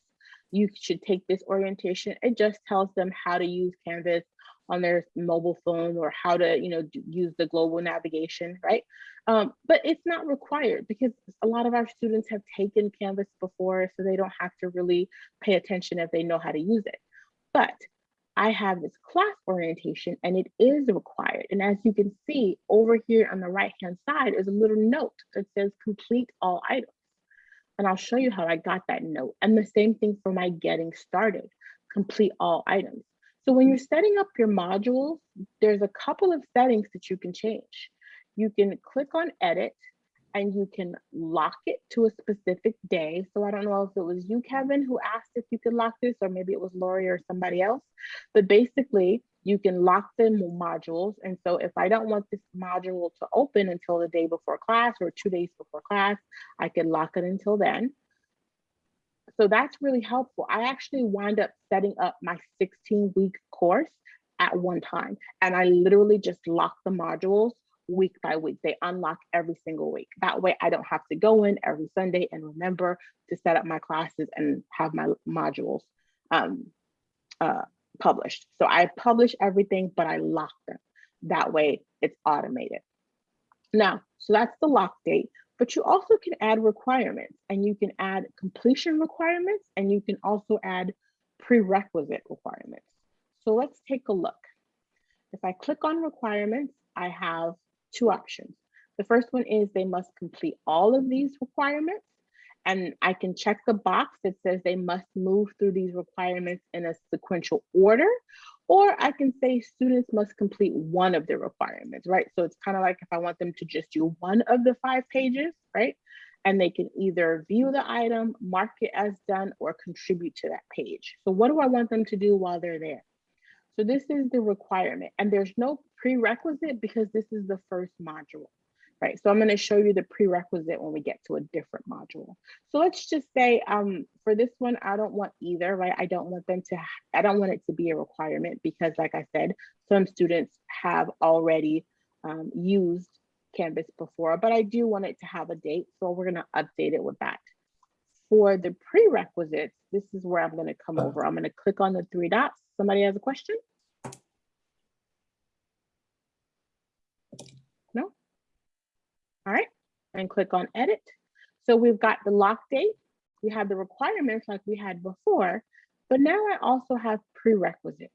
you should take this orientation. It just tells them how to use Canvas on their mobile phone or how to you know use the global navigation right um, but it's not required because a lot of our students have taken canvas before so they don't have to really pay attention if they know how to use it but I have this class orientation and it is required. And as you can see over here on the right hand side is a little note that says complete all items. And I'll show you how I got that note. And the same thing for my getting started, complete all items. So when you're setting up your modules, there's a couple of settings that you can change. You can click on edit and you can lock it to a specific day. So I don't know if it was you, Kevin, who asked if you could lock this, or maybe it was Lori or somebody else. But basically, you can lock the modules. And so if I don't want this module to open until the day before class or two days before class, I can lock it until then. So that's really helpful. I actually wind up setting up my 16 week course at one time. And I literally just lock the modules week by week. They unlock every single week. That way I don't have to go in every Sunday and remember to set up my classes and have my modules um, uh, published. So I publish everything, but I lock them. That way it's automated. Now, so that's the lock date, but you also can add requirements and you can add completion requirements and you can also add prerequisite requirements. So let's take a look. If I click on requirements, I have two options. The first one is they must complete all of these requirements and I can check the box that says they must move through these requirements in a sequential order, or I can say students must complete one of the requirements, right? So it's kind of like if I want them to just do one of the five pages, right? And they can either view the item, mark it as done, or contribute to that page. So what do I want them to do while they're there? So this is the requirement and there's no prerequisite because this is the first module. Right? So I'm going to show you the prerequisite when we get to a different module. So let's just say um, for this one, I don't want either, right? I don't want them to, I don't want it to be a requirement because like I said, some students have already um, used Canvas before, but I do want it to have a date. So we're going to update it with that. For the prerequisites, this is where I'm going to come over. I'm going to click on the three dots. Somebody has a question? No? All right, and click on edit. So we've got the lock date. We have the requirements like we had before, but now I also have prerequisites.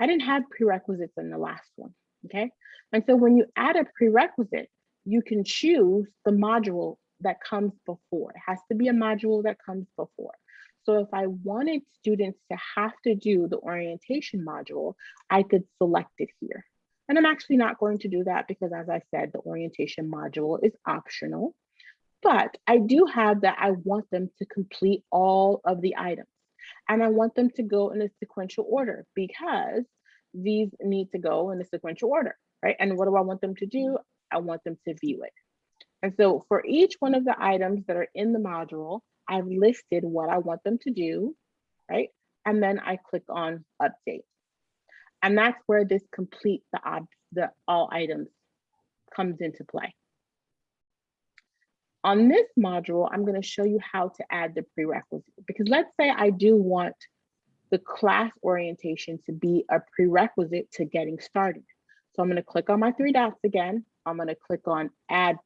I didn't have prerequisites in the last one, okay? And so when you add a prerequisite, you can choose the module that comes before. It has to be a module that comes before. So if I wanted students to have to do the orientation module, I could select it here. And I'm actually not going to do that because as I said, the orientation module is optional, but I do have that I want them to complete all of the items. And I want them to go in a sequential order because these need to go in a sequential order, right? And what do I want them to do? I want them to view it. And so for each one of the items that are in the module, I've listed what I want them to do, right? And then I click on update. And that's where this complete the, the all items comes into play. On this module, I'm going to show you how to add the prerequisite because let's say I do want the class orientation to be a prerequisite to getting started. So I'm going to click on my three dots again. I'm going to click on add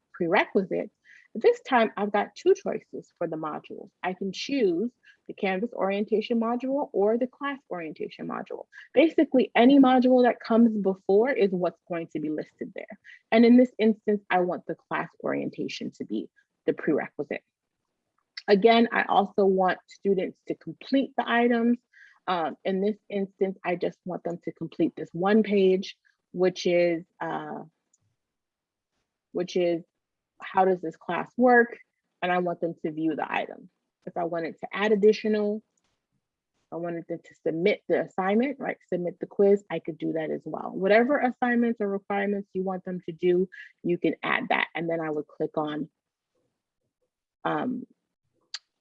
This time I've got two choices for the modules. I can choose the Canvas orientation module or the class orientation module. Basically, any module that comes before is what's going to be listed there. And in this instance, I want the class orientation to be the prerequisite. Again, I also want students to complete the items. Um, in this instance, I just want them to complete this one page, which is, uh, which is how does this class work? And I want them to view the item. If I wanted to add additional, I wanted them to submit the assignment, right? Submit the quiz, I could do that as well. Whatever assignments or requirements you want them to do, you can add that. And then I would click on um,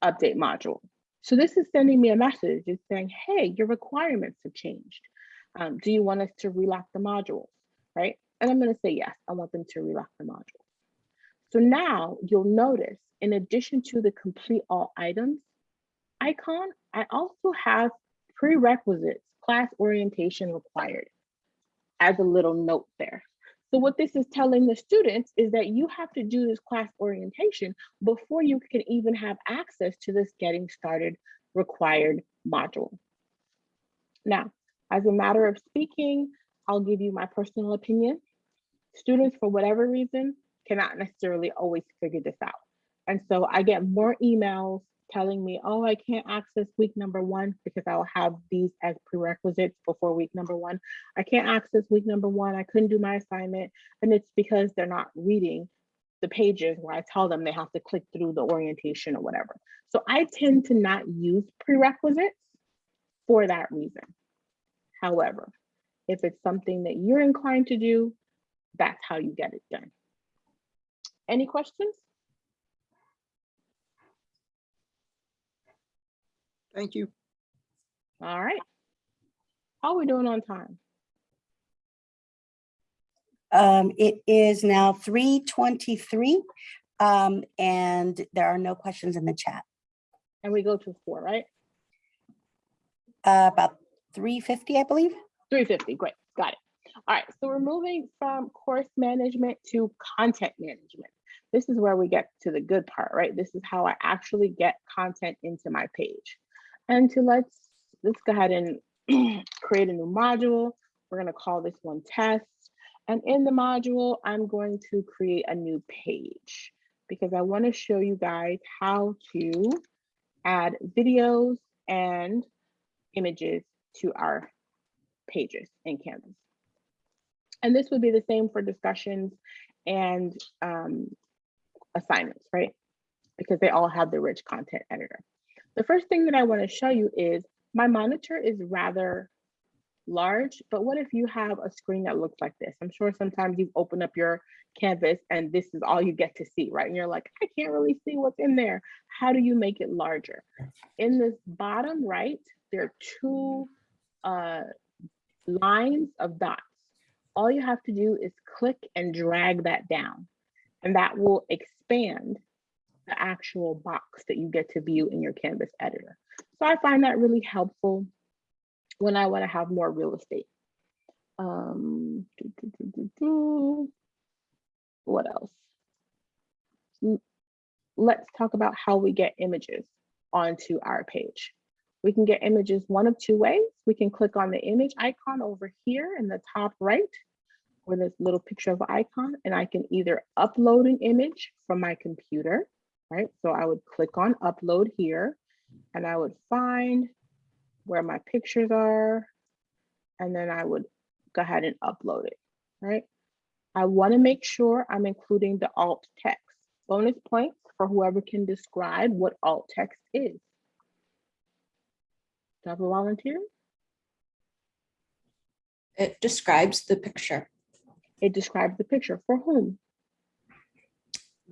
update module. So this is sending me a message. It's saying, hey, your requirements have changed. Um, do you want us to relock the modules, right? And I'm gonna say yes, I want them to relock the modules. So now you'll notice, in addition to the complete all items icon, I also have prerequisites, class orientation required as a little note there. So what this is telling the students is that you have to do this class orientation before you can even have access to this getting started required module. Now, as a matter of speaking, I'll give you my personal opinion. Students, for whatever reason, cannot necessarily always figure this out. And so I get more emails telling me, oh, I can't access week number one because I'll have these as prerequisites before week number one. I can't access week number one. I couldn't do my assignment. And it's because they're not reading the pages where I tell them they have to click through the orientation or whatever. So I tend to not use prerequisites for that reason. However, if it's something that you're inclined to do, that's how you get it done. Any questions? Thank you. All right. How are we doing on time? Um, it is now three twenty-three, um, and there are no questions in the chat. And we go to four, right? Uh, about three fifty, I believe. 350, great, got it. All right, so we're moving from course management to content management. This is where we get to the good part, right? This is how I actually get content into my page. And to let's, let's go ahead and create a new module. We're gonna call this one test. And in the module, I'm going to create a new page because I wanna show you guys how to add videos and images to our pages in Canvas. And this would be the same for discussions and um, assignments, right? Because they all have the rich content editor. The first thing that I wanna show you is my monitor is rather large, but what if you have a screen that looks like this? I'm sure sometimes you've opened up your canvas and this is all you get to see, right? And you're like, I can't really see what's in there. How do you make it larger? In this bottom right, there are two uh, lines of dots. All you have to do is click and drag that down, and that will expand the actual box that you get to view in your Canvas editor. So I find that really helpful when I want to have more real estate. Um, do, do, do. What else? Let's talk about how we get images onto our page. We can get images one of two ways. We can click on the image icon over here in the top right, where this little picture of icon, and I can either upload an image from my computer, right? So I would click on upload here, and I would find where my pictures are, and then I would go ahead and upload it, right? I wanna make sure I'm including the alt text. Bonus points for whoever can describe what alt text is. Do I have a volunteer? It describes the picture, It describes the picture for whom?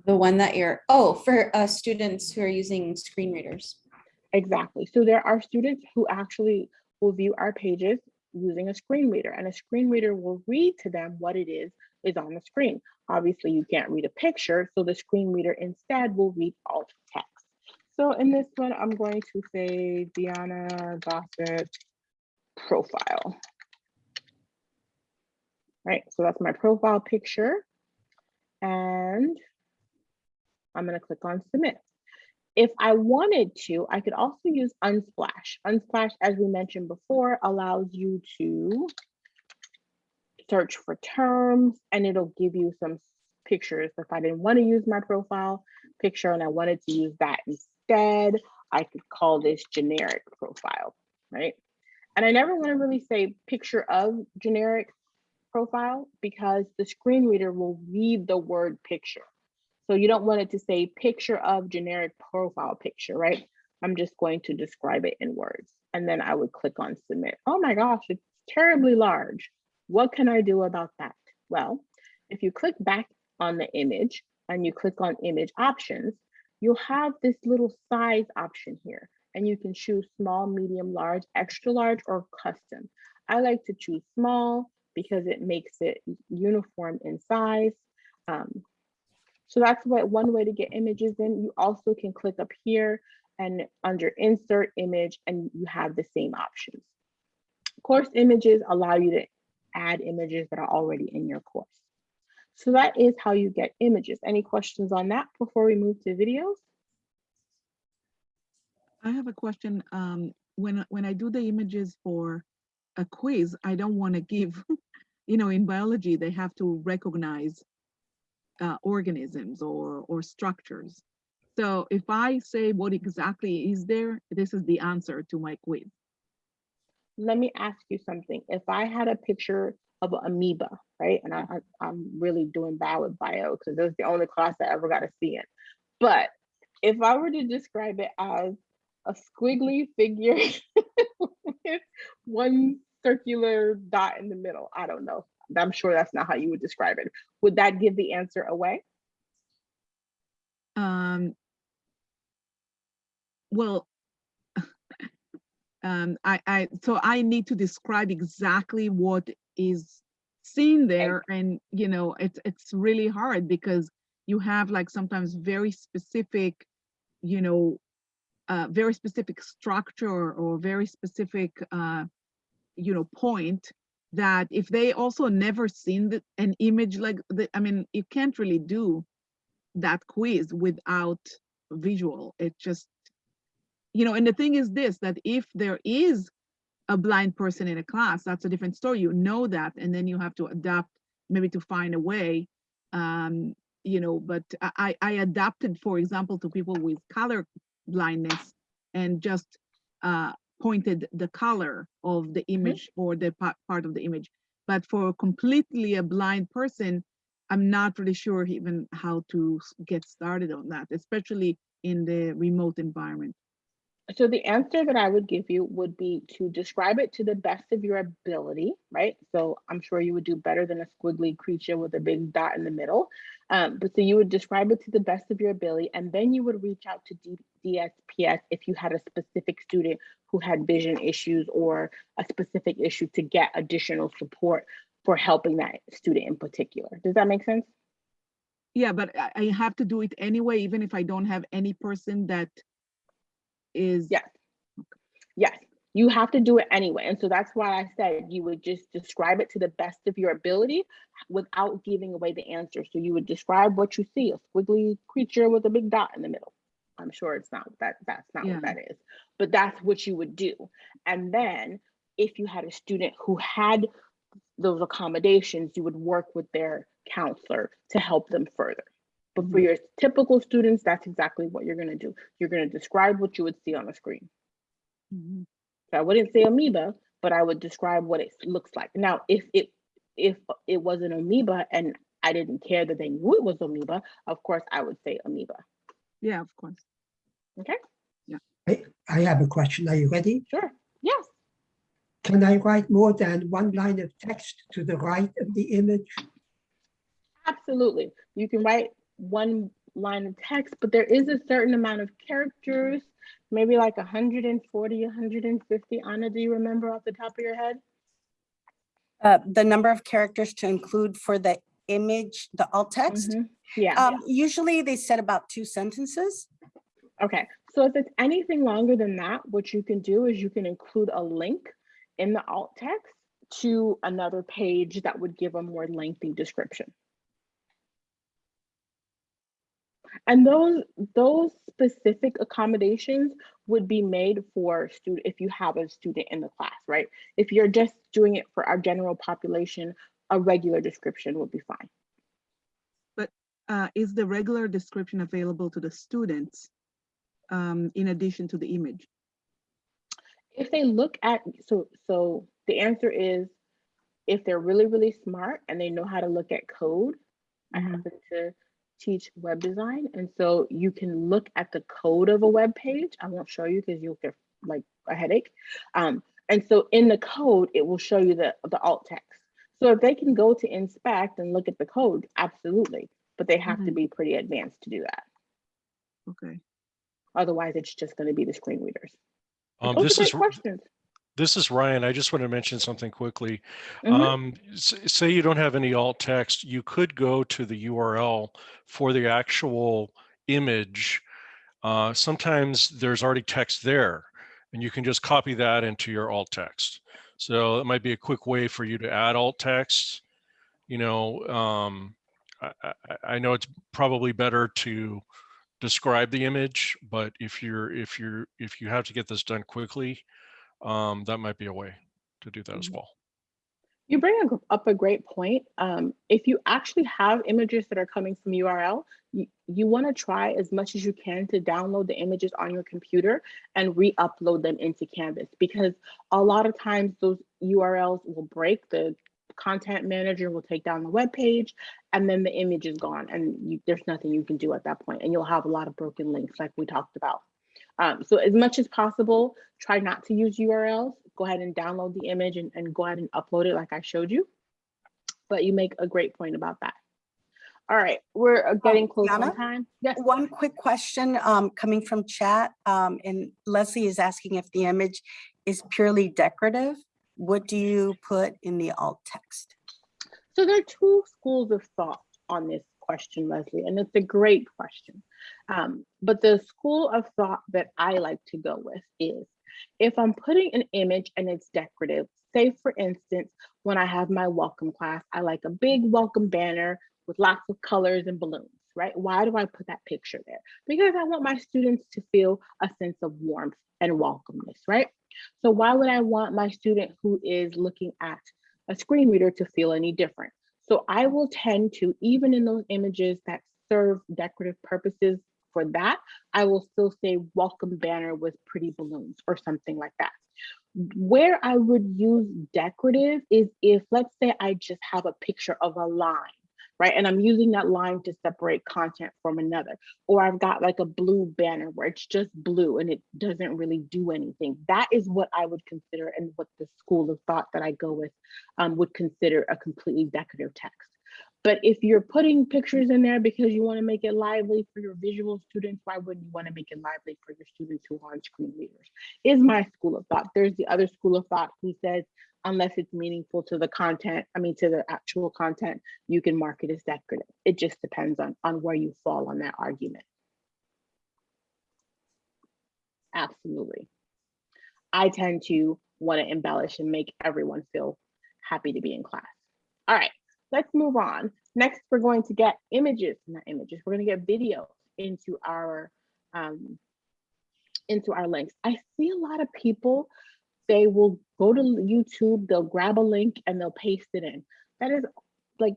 the one that you're, oh, for uh, students who are using screen readers. Exactly. So there are students who actually will view our pages using a screen reader and a screen reader will read to them what it is is on the screen. Obviously you can't read a picture, so the screen reader instead will read alt text. So in this one, I'm going to say Diana Gossett profile. Right, so that's my profile picture. And I'm gonna click on submit. If I wanted to, I could also use Unsplash. Unsplash, as we mentioned before, allows you to search for terms and it'll give you some pictures. If I didn't want to use my profile picture and I wanted to use that instead, I could call this generic profile, right? And I never want to really say picture of generic profile because the screen reader will read the word picture. So you don't want it to say picture of generic profile picture, right? I'm just going to describe it in words. And then I would click on submit. Oh my gosh, it's terribly large. What can I do about that? Well, if you click back on the image and you click on image options, you'll have this little size option here. And you can choose small, medium, large, extra large, or custom. I like to choose small because it makes it uniform in size. Um, so that's what one way to get images in. You also can click up here and under insert image and you have the same options. Course images allow you to add images that are already in your course. So that is how you get images. Any questions on that before we move to videos? I have a question. Um, when, when I do the images for a quiz, I don't want to give, you know, in biology, they have to recognize uh, organisms or, or structures. So if I say what exactly is there, this is the answer to my quiz. Let me ask you something. If I had a picture of an amoeba, right? And I, I, am really doing bad with bio because it was the only class I ever got to see it. But if I were to describe it as a squiggly figure with one circular dot in the middle, I don't know. I'm sure that's not how you would describe it. Would that give the answer away? Um, well, um, I, I, so I need to describe exactly what is seen there. And, you know, it's, it's really hard because you have like sometimes very specific, you know, uh, very specific structure or very specific, uh, you know, point that if they also never seen the, an image like the, I mean, you can't really do that quiz without visual. It just, you know, and the thing is this, that if there is a blind person in a class, that's a different story. You know that, and then you have to adapt maybe to find a way, um, you know, but I, I adapted, for example, to people with color blindness and just uh, pointed the color of the mm-hmm. image or the part of the image. But for completely a blind person, I'm not really sure even how to get started on that, especially in the remote environment. So the answer that I would give you would be to describe it to the best of your ability, right? So I'm sure you would do better than a squiggly creature with a big dot in the middle. Um, but so you would describe it to the best of your ability, and then you would reach out to D- DSPS if you had a specific student who had vision issues or a specific issue to get additional support for helping that student in particular. Does that make sense? Yeah, but I, I have to do it anyway, even if I don't have any person that is. Yes. Yes, you have to do it anyway. And so that's why I said you would just describe it to the best of your ability without giving away the answer. So you would describe what you see, a squiggly creature with a big dot in the middle. I'm sure it's not that, that's not Yeah. what that is, but that's what you would do. And then if you had a student who had those accommodations, you would work with their counselor to help them further. But for your typical students, that's exactly what you're gonna do. You're gonna describe what you would see on the screen. Mhm. So I wouldn't say amoeba, but I would describe what it looks like. Now, if it if it was an amoeba and I didn't care that they knew it was amoeba, of course I would say amoeba. Yeah, of course. Okay, Yeah. I, I have a question. Are you ready? sure. Yes. Can I write more than one line of text to the right of the image? Absolutely. You can write one line of text, but there is a certain amount of characters, maybe like 140, 150. Anna, do you remember off the top of your head? Uh, the number of characters to include for the image, the alt text. Mhm. Yeah. Um, usually they said about two sentences. Okay, so if it's anything longer than that, what you can do is you can include a link in the alt text to another page that would give a more lengthy description. And those those specific accommodations would be made for student if you have a student in the class, right? If you're just doing it for our general population, a regular description would be fine. But uh, is the regular description available to the students um, in addition to the image? if they look at so so the answer is if they're really really smart and they know how to look at code i Mhm. happen to teach web design and so you can look at the code of a web page. I won't show you because you'll get like a headache. Um, and so in the code it will show you the the alt text. So if they can go to inspect and look at the code absolutely but they have to Mhm. be pretty advanced to do that. Okay. otherwise it's just going to be the screen readers. Um, Those are this great is, questions this is Ryan. I just want to mention something quickly. Mhm. Um, say you don't have any alt text, you could go to the URL for the actual image. Uh, sometimes there's already text there and you can just copy that into your alt text. So it might be a quick way for you to add alt text. You know, um, I, I, I know it's probably better to describe the image, but if you're, if you're, if you have to get this done quickly, um, that might be a way to do that as Mhm. well. You bring a up a great point. Um, if you actually have images that are coming from URL, you, you want to try as much as you can to download the images on your computer and re-upload them into Canvas because a lot of times those URLs will break. The content manager will take down the web page and then the image is gone and you, there's nothing you can do at that point and you'll have a lot of broken links like we talked about. Um, so as much as possible, try not to use URLs. Go ahead and download the image and, and go ahead and upload it like I showed you. But you make a great point about that. All right, we're uh, getting close on time. Yes, One quick question um, coming from chat, um, and Leslie is asking if the image is purely decorative. What do you put in the alt text? so there are two schools of thought on this question, Leslie, and it's a great question. Um, but the school of thought that I like to go with is if I'm putting an image and it's decorative, say for instance, when I have my welcome class, I like a big welcome banner with lots of colors and balloons, right? Why do I put that picture there? Because I want my students to feel a sense of warmth and welcomeness, right? So why would I want my student who is looking at a screen reader to feel any different? So I will tend to, even in those images that serve decorative purposes for that, I will still say welcome banner with pretty balloons or something like that. Where I would use decorative is if, let's say I just have a picture of a line right? And I'm using that line to separate content from another. Or I've got like a blue banner where it's just blue and it doesn't really do anything. That is what I would consider and what the school of thought that I go with um, would consider a completely decorative text. But if you're putting pictures in there because you want to make it lively for your visual students, why wouldn't you want to make it lively for your students who aren't screen readers? Is my school of thought. There's the other school of thought who says, unless it's meaningful to the content, I mean, to the actual content, you can mark it as decorative. It just depends on, on where you fall on that argument. Absolutely. I tend to want to embellish and make everyone feel happy to be in class. All right, let's move on. Next, we're going to get images, not images, we're going to get video into our um, into our links. I see a lot of people, they will go to YouTube, they'll grab a link and they'll paste it in. That is like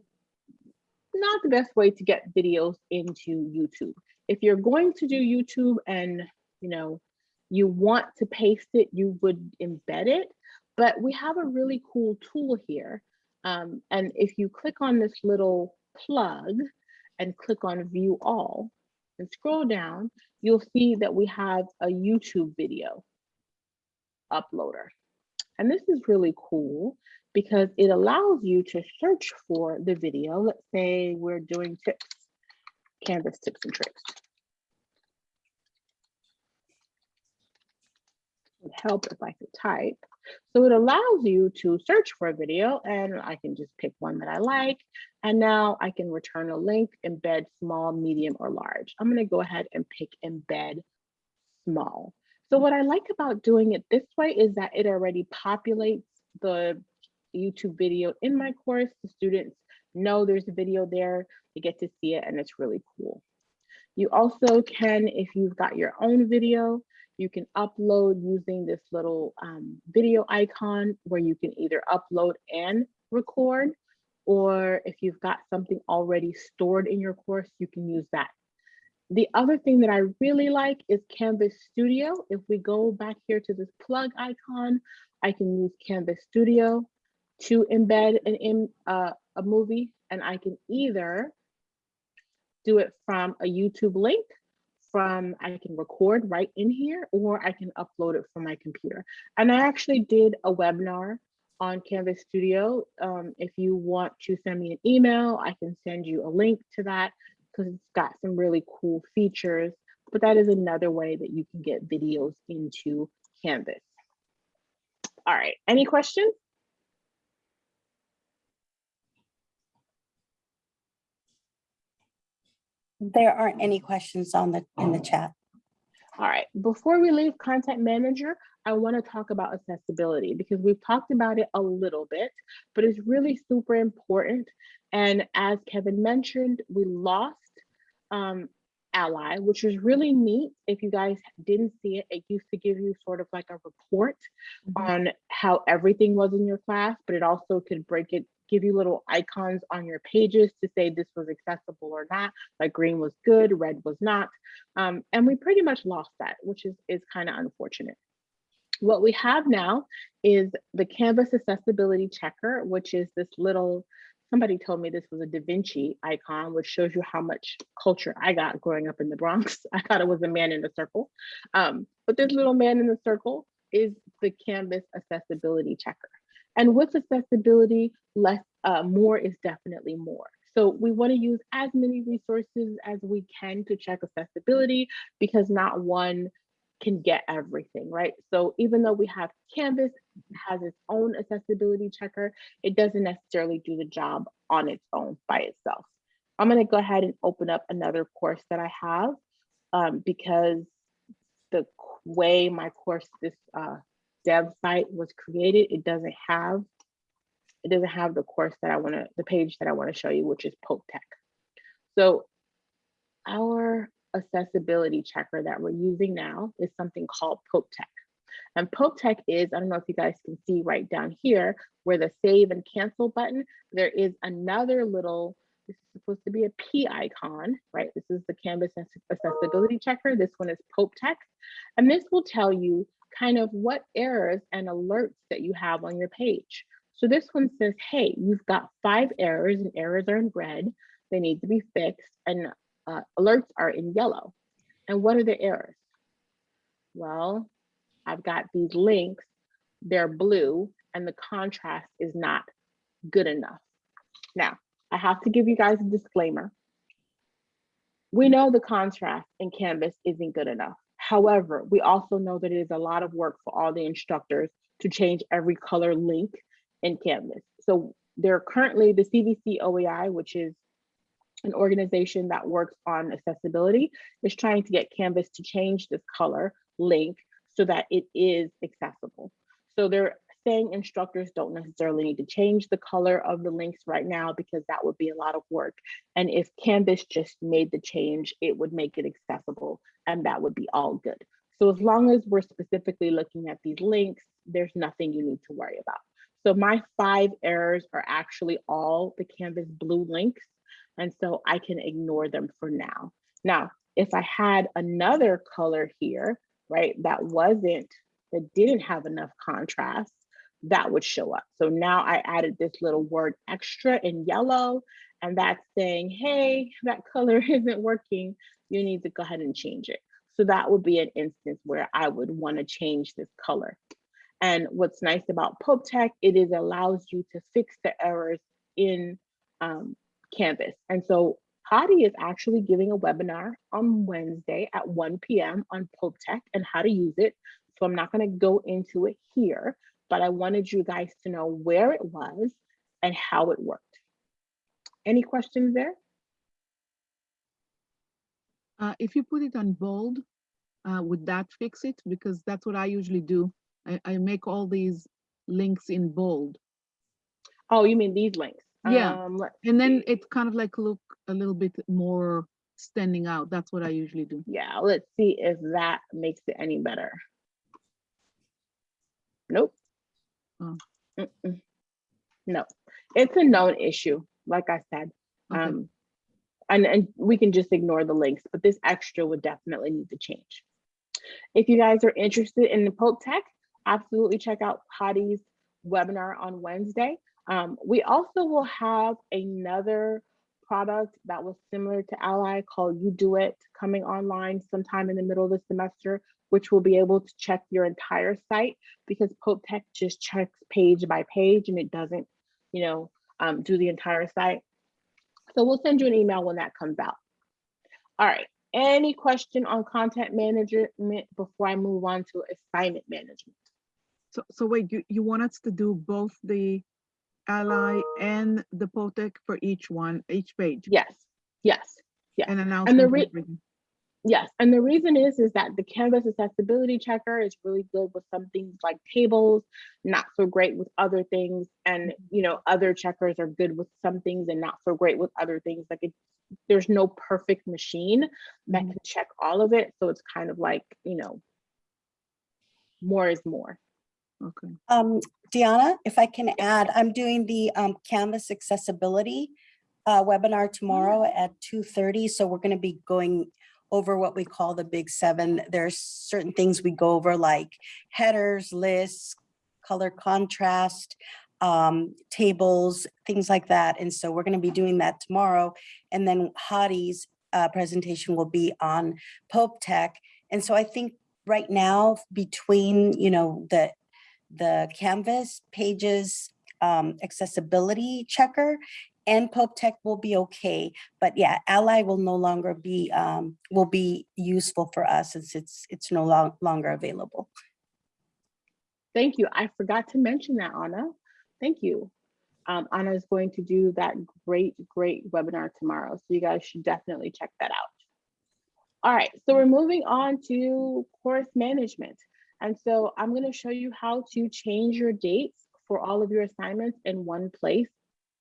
not the best way to get videos into YouTube. If you're going to do YouTube and you know you want to paste it, you would embed it. But we have a really cool tool here. Um, and if you click on this little plug and click on view all and scroll down, you'll see that we have a YouTube video uploader. And this is really cool because it allows you to search for the video. Let's say we're doing tips, Canvas tips and tricks. Would help if I could type. So it allows you to search for a video and I can just pick one that I like. And now I can return a link, embed small, medium, or large. I'm gonna go ahead and pick embed small. So what I like about doing it this way is that it already populates the YouTube video in my course. The students know there's a video there, they get to see it and it's really cool. You also can, if you've got your own video, you can upload using this little um, video icon where you can either upload and record, or if you've got something already stored in your course, you can use that. The other thing that I really like is Canvas Studio. If we go back here to this plug icon, I can use Canvas Studio to embed an in, uh, a movie, and I can either do it from a YouTube link from I can record right in here or I can upload it from my computer. And I actually did a webinar on Canvas Studio. Um, if you want to send me an email, I can send you a link to that because it's got some really cool features. But that is another way that you can get videos into Canvas. All right, any questions? There aren't any questions on the, in the chat. All right, before we leave Content Manager, I want to talk about accessibility because we've talked about it a little bit, but it's really super important. And as Kevin mentioned, we lost um, Ally, which was really neat. If you guys didn't see it, it used to give you sort of like a report on how everything was in your class, but it also could break it, give you little icons on your pages to say this was accessible or not, like green was good, red was not. Um, and we pretty much lost that, which is, is kind of unfortunate. What we have now is the Canvas Accessibility Checker, which is this little, somebody told me this was a Da Vinci icon, which shows you how much culture I got growing up in the Bronx. I thought it was a man in a circle. Um, but this little man in the circle is the Canvas Accessibility Checker. And with accessibility, less, uh, more is definitely more. So we want to use as many resources as we can to check accessibility because not one can get everything, right? So even though we have Canvas has its own accessibility checker, it doesn't necessarily do the job on its own by itself. I'm going to go ahead and open up another course that I have um, because the way my course, this uh, dev site was created, it doesn't have it doesn't have the course that I want to, the page that I want to show you, which is Pope Tech. So our accessibility checker that we're using now is something called Pope Tech. And Pope Tech is, I don't know if you guys can see right down here where the save and cancel button, there is another little, this is supposed to be a P icon, right? This is the Canvas accessibility checker. This one is Pope Tech. And this will tell you kind of what errors and alerts that you have on your page. So this one says, hey, you've got five errors and errors are in red. they need to be fixed, and uh, alerts are in yellow. And what are the errors? Well, I've got these links, they're blue, and the contrast is not good enough. Now, I have to give you guys a disclaimer. We know the contrast in Canvas isn't good enough. However, we also know that it is a lot of work for all the instructors to change every color link in Canvas. So there are currently the CVC OEI, which is an organization that works on accessibility, is trying to get Canvas to change this color link so that it is accessible. So they're saying instructors don't necessarily need to change the color of the links right now because that would be a lot of work. And if Canvas just made the change, it would make it accessible and that would be all good. So as long as we're specifically looking at these links, there's nothing you need to worry about. So my five errors are actually all the Canvas blue links. And so I can ignore them for now. Now, if I had another color here, right, that wasn't, that didn't have enough contrast, that would show up. So now I added this little word extra in yellow, and that's saying, hey, that color isn't working. You need to go ahead and change it. So that would be an instance where I would want to change this color. And what's nice about Pope Tech, it is allows you to fix the errors in um, Canvas. And so Hadi is actually giving a webinar on Wednesday at 1 p.m. on Pope Tech and how to use it. So I'm not going to go into it here, but I wanted you guys to know where it was and how it worked. Any questions there? Uh, if you put it on bold, uh, would that fix it? Because that's what I usually do. I, I make all these links in bold. Oh, you mean these links? Yeah. Um, And then see. it kind of like look a little bit more standing out. That's what I usually do. Yeah, let's see if that makes it any better. Nope. Oh. Mm-mm. No, it's a known issue, like I said. Okay. Um, and, and we can just ignore the links, but this extra would definitely need to change. If you guys are interested in the Pope Tech, absolutely check out Hadi's webinar on Wednesday. Um, we also will have another product that was similar to Ally called UDOIT coming online sometime in the middle of the semester, which will be able to check your entire site because Pope Tech just checks page by page and it doesn't, you know, um, do the entire site. So we'll send you an email when that comes out. All right, any question on content management before I move on to assignment management? So, so wait, you, you want us to do both the ally and the Pope Tech for each one, each page? Yes, yes, yes. And And the announcement. and everything. Yes, and the reason is is that the Canvas accessibility checker is really good with some things like tables, not so great with other things, and you know other checkers are good with some things and not so great with other things. Like it, there's no perfect machine that Mhm. can check all of it, so it's kind of like you know more is more. Okay. Um, Deanna, if I can add, I'm doing the um, Canvas accessibility uh, webinar tomorrow at 2:30. So we're going to be going over what we call the big seven. There's certain things we go over like headers, lists, color contrast, um, tables, things like that. And so we're going to be doing that tomorrow. And then Hadi's uh, presentation will be on Pope Tech. And so I think right now between, you know, the the Canvas pages um, accessibility checker and Pope Tech will be okay. But yeah, Ally will no longer be, um, will be useful for us since it's, it's no lo- longer available. Thank you. I forgot to mention that, Anna. Thank you. Um, Anna is going to do that great, great webinar tomorrow. So you guys should definitely check that out. All right, so we're moving on to course management. And so I'm going to show you how to change your dates for all of your assignments in one place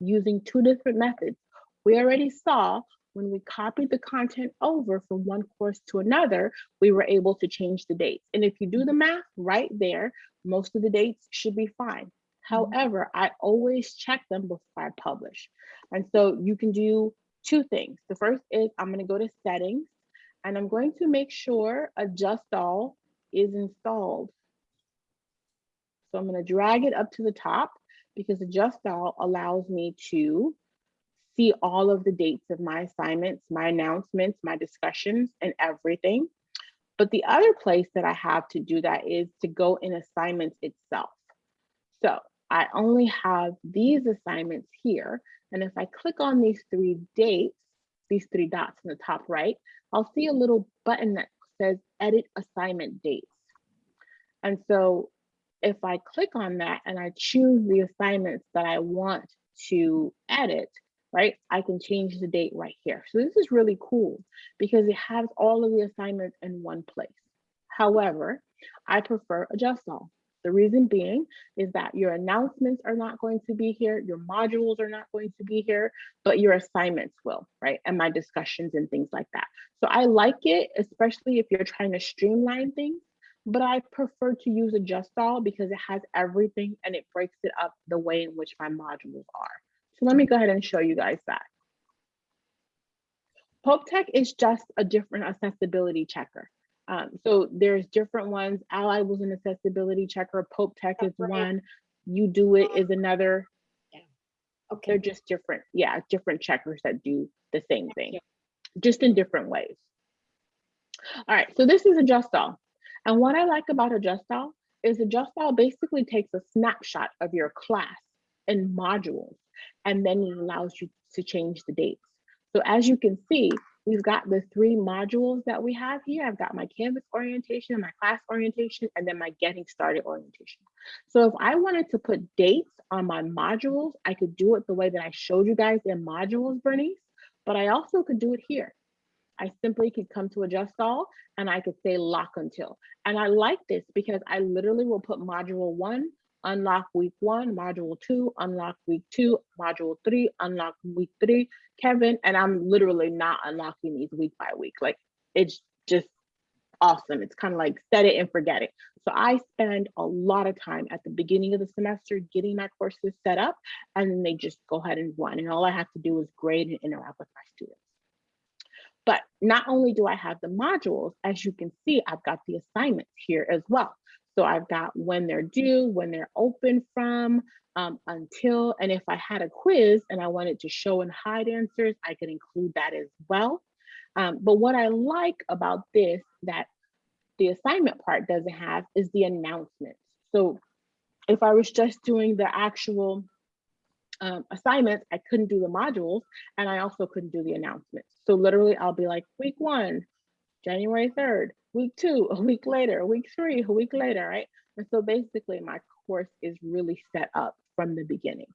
using two different methods. We already saw when we copied the content over from one course to another, we were able to change the dates. And if you do the math right there, most of the dates should be fine. Mm-hmm. However, I always check them before I publish. And so you can do two things. The first is I'm going to go to settings and I'm going to make sure adjust all is installed. So I'm going to drag it up to the top because all allows me to see all of the dates of my assignments, my announcements, my discussions, and everything. But the other place that I have to do that is to go in assignments itself. So I only have these assignments here. And if I click on these three dates, these three dots in the top right, I'll see a little button that says edit assignment dates. And so if I click on that and I choose the assignments that I want to edit, right, I can change the date right here. So this is really cool because it has all of the assignments in one place. However, I prefer adjust all. The reason being is that your announcements are not going to be here, your modules are not going to be here, but your assignments will, right? And my discussions and things like that. So I like it, especially if you're trying to streamline things, but I prefer to use adjust all because it has everything and it breaks it up the way in which my modules are. So let me go ahead and show you guys that. Pope Tech is just a different accessibility checker. Um, so there's different ones. Ally was an accessibility checker. Pope Tech is Right. one. UDOIT is another. Yeah. Okay. They're just different, yeah, different checkers that do the same thing, just in different ways. All right, so this is Adjust All. And what I like about Adjust All is Adjust All basically takes a snapshot of your class and modules, and then it allows you to change the dates. So as you can see, we've got the three modules that we have here. I've got my Canvas orientation, my class orientation, and then my getting started orientation. So if I wanted to put dates on my modules, I could do it the way that I showed you guys in modules, Bernice, but I also could do it here. I simply could come to adjust all and I could say lock until. And I like this because I literally will put module one, unlock week one, module two, unlock week two, module three, unlock week three, Kevin, and I'm literally not unlocking these week by week. Like it's just awesome. It's kind of like set it and forget it. So I spend a lot of time at the beginning of the semester getting my courses set up and then they just go ahead and run. And all I have to do is grade and interact with my students. But not only do I have the modules, as you can see, I've got the assignments here as well. So I've got when they're due, when they're open from, um, until, and if I had a quiz and I wanted to show and hide answers, I could include that as well. Um, but what I like about this that the assignment part doesn't have is the announcements. So if I was just doing the actual um, assignments, I couldn't do the modules and I also couldn't do the announcements. So literally I'll be like week one, January 3rd, week two, a week later, week three, a week later, right? And so basically my course is really set up from the beginning.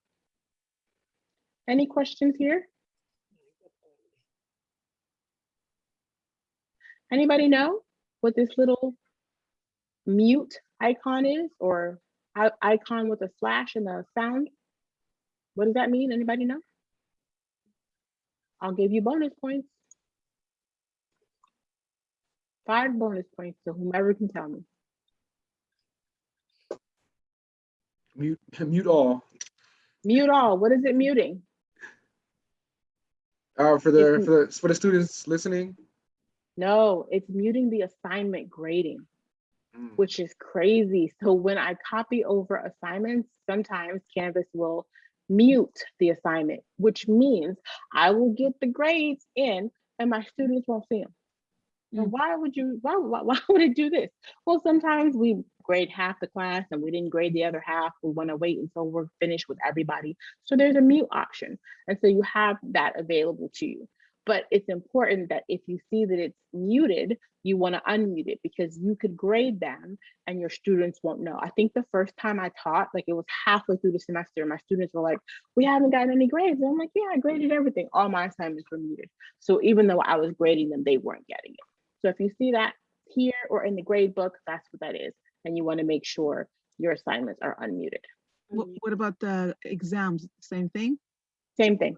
Any questions here? Anybody know what this little mute icon is or icon with a slash and a sound? What does that mean? Anybody know? I'll give you bonus points. Five bonus points to whomever can tell me. Mute, mute all. Mute all. What is it muting? Uh, for the, It's- for the, for the students listening. No, it's muting the assignment grading, Mm. which is crazy. So when I copy over assignments, sometimes Canvas will mute the assignment, which means I will get the grades in and my students won't see them. Now, mm. why would you, why, why, why would it do this? Well, sometimes we grade half the class and we didn't grade the other half. We want to wait until we're finished with everybody. So there's a mute option. And so you have that available to you. But it's important that if you see that it's muted, you want to unmute it because you could grade them and your students won't know. I think the first time I taught, like it was halfway through the semester, my students were like, we haven't gotten any grades. And I'm like, yeah, I graded everything. All my assignments were muted. So even though I was grading them, they weren't getting it. So if you see that here or in the grade book, that's what that is. And you want to make sure your assignments are unmuted. What, what about the exams? Same thing? Same thing,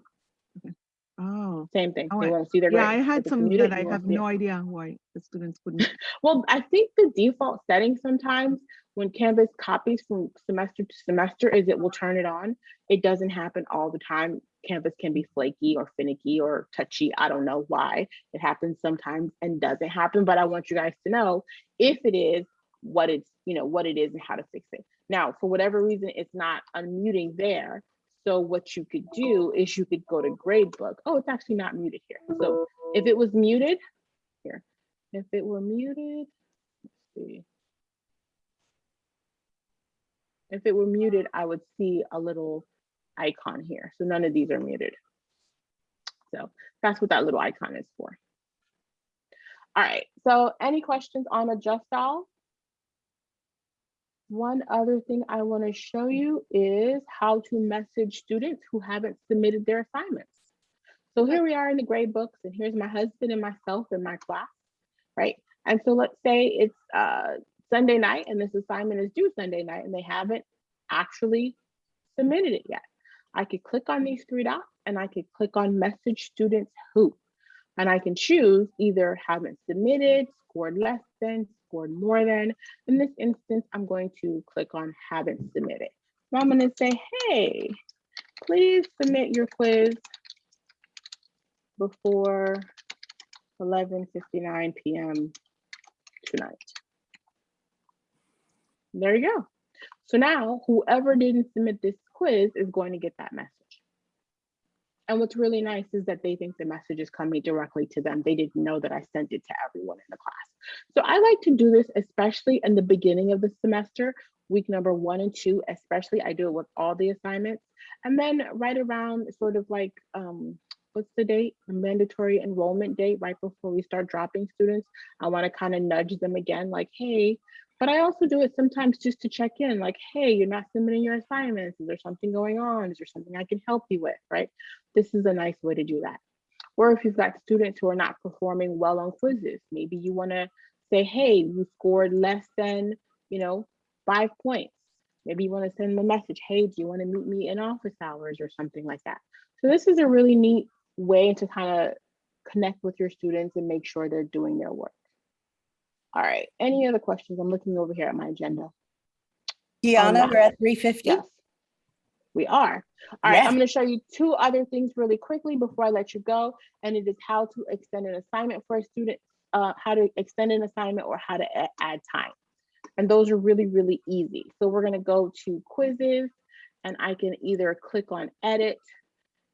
Oh, same thing. Oh, They won't see their yeah. I had some that I have see it. no idea why the students couldn't. Well, I think the default setting sometimes when Canvas copies from semester to semester is it will turn it on. It doesn't happen all the time. Canvas can be flaky or finicky or touchy. I don't know why. It happens sometimes and doesn't happen, but I want you guys to know if it is what it's, you know, what it is and how to fix it. Now, for whatever reason, it's not unmuting there. So what you could do is you could go to gradebook. Oh, it's actually not muted here. So if it was muted, here, if it were muted, let's see. If it were muted, I would see a little icon here. So none of these are muted. So that's what that little icon is for. All right, so any questions on adjust all? One other thing I want to show you is how to message students who haven't submitted their assignments. So here we are in the grade books and here's my husband and myself in my class, right? And so let's say it's uh, Sunday night and this assignment is due Sunday night and they haven't actually submitted it yet. I could click on these three dots and I could click on message students who, and I can choose either haven't submitted, scored less than, scored more than. In this instance, I'm going to click on haven't submitted. So I'm going to say, hey, please submit your quiz before 11:59 p.m. tonight. There you go. So now whoever didn't submit this quiz is going to get that message. And what's really nice is that they think the message is coming directly to them. They didn't know that I sent it to everyone in the class. So I like to do this, especially in the beginning of the semester, week number one and two, especially I do it with all the assignments. And then right around sort of like, um, what's the date? The mandatory enrollment date, right before we start dropping students. I wanna kind of nudge them again, like, hey, but I also do it sometimes just to check in, like, hey, you're not submitting your assignments. Is there something going on? Is there something I can help you with, right? This is a nice way to do that. Or if you've got students who are not performing well on quizzes, maybe you wanna say, hey, you scored less than, you know, five points. Maybe you wanna send them a message, hey, do you wanna meet me in office hours or something like that. So this is a really neat way to kind of connect with your students and make sure they're doing their work. All right, any other questions? I'm looking over here at my agenda. Deanna, we're at three fifty. Yes, we are. All right, Yeah. I'm going to show you two other things really quickly before I let you go. And it is how to extend an assignment for a student, uh, how to extend an assignment or how to add time. And those are really, really easy. So we're going to go to quizzes and I can either click on edit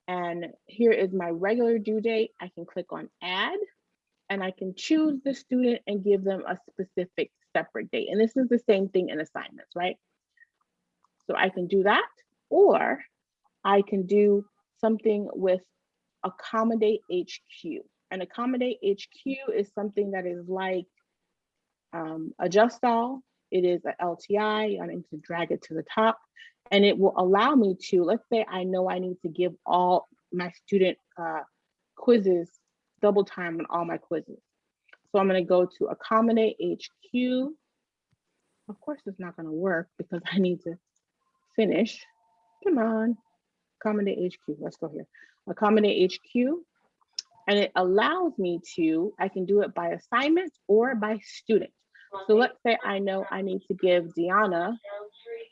and here is my regular due date. I can click on add and I can choose the student and give them a specific separate date. And this is the same thing in assignments, right? So I can do that, or I can do something with accommodate HQ. And accommodate HQ is something that is like um, adjust all. It is an LTI. I need to drag it to the top, and it will allow me to. Let's say I know I need to give all my student uh, quizzes double time on all my quizzes. So I'm going to go to accommodate HQ. Of course, it's not going to work because I need to finish. Come on, accommodate HQ. Let's go here. Accommodate HQ. And it allows me to, I can do it by assignment or by student. So let's say I know I need to give Deanna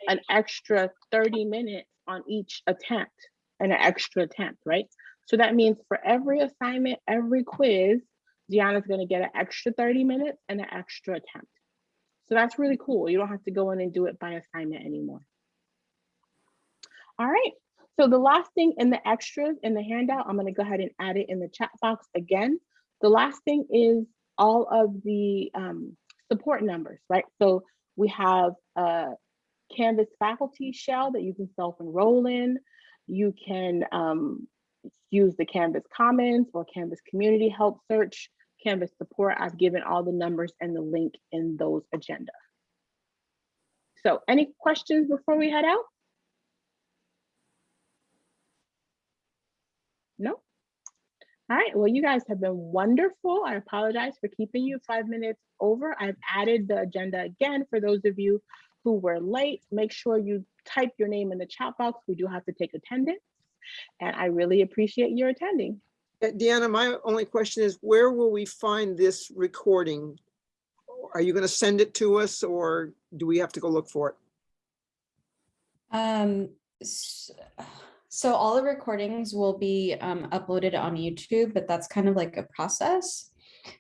an extra 30 minutes on each attempt and an extra attempt, right? So that means for every assignment, every quiz, Deanna's gonna get an extra 30 minutes and an extra attempt. So that's really cool. You don't have to go in and do it by assignment anymore. All right, so the last thing in the extras in the handout, I'm gonna go ahead and add it in the chat box again. The last thing is all of the um, support numbers, right? So we have a Canvas faculty shell that you can self-enroll in. You can um, use the Canvas Commons or Canvas Community Help Search, Canvas Support. I've given all the numbers and the link in those agenda. So any questions before we head out? No? All right, well, you guys have been wonderful. I apologize for keeping you five minutes over. I've added the agenda again for those of you who were late. Make sure you type your name in the chat box. We do have to take attendance. And I really appreciate your attending. Uh, Deanna, my only question is, where will we find this recording? Are you going to send it to us or do we have to go look for it? Um, so all the recordings will be um, uploaded on YouTube, but that's kind of like a process.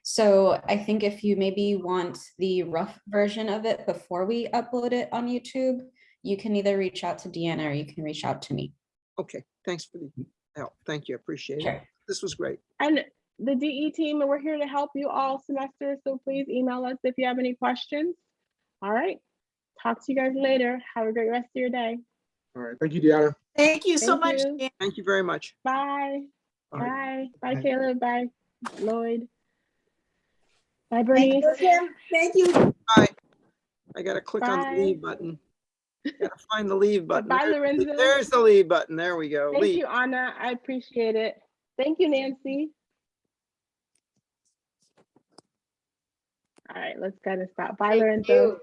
So I think if you maybe want the rough version of it before we upload it on YouTube, you can either reach out to Deanna or you can reach out to me. Okay, thanks for the help. Thank you. I Appreciate it. This was great. And the DE team, and we're here to help you all semester, so please email us if you have any questions. All right, talk to you guys later. Have a great rest of your day. All right, thank you, Deanna. Thank you so Thank much. you. Dan. Thank you very much. Bye. All right. Bye. Bye, Bye. Caleb. Bye, Lloyd. Bye, Thank you, Thank you. Bye. I gotta click on the leave button. Gotta find the leave button. Bye, Lorenzo. There's the leave button. There we go. Thank Leave. you, Anna. I appreciate it. Thank you, Nancy. All right, let's go and stop. Bye, Thank Lorenzo. you.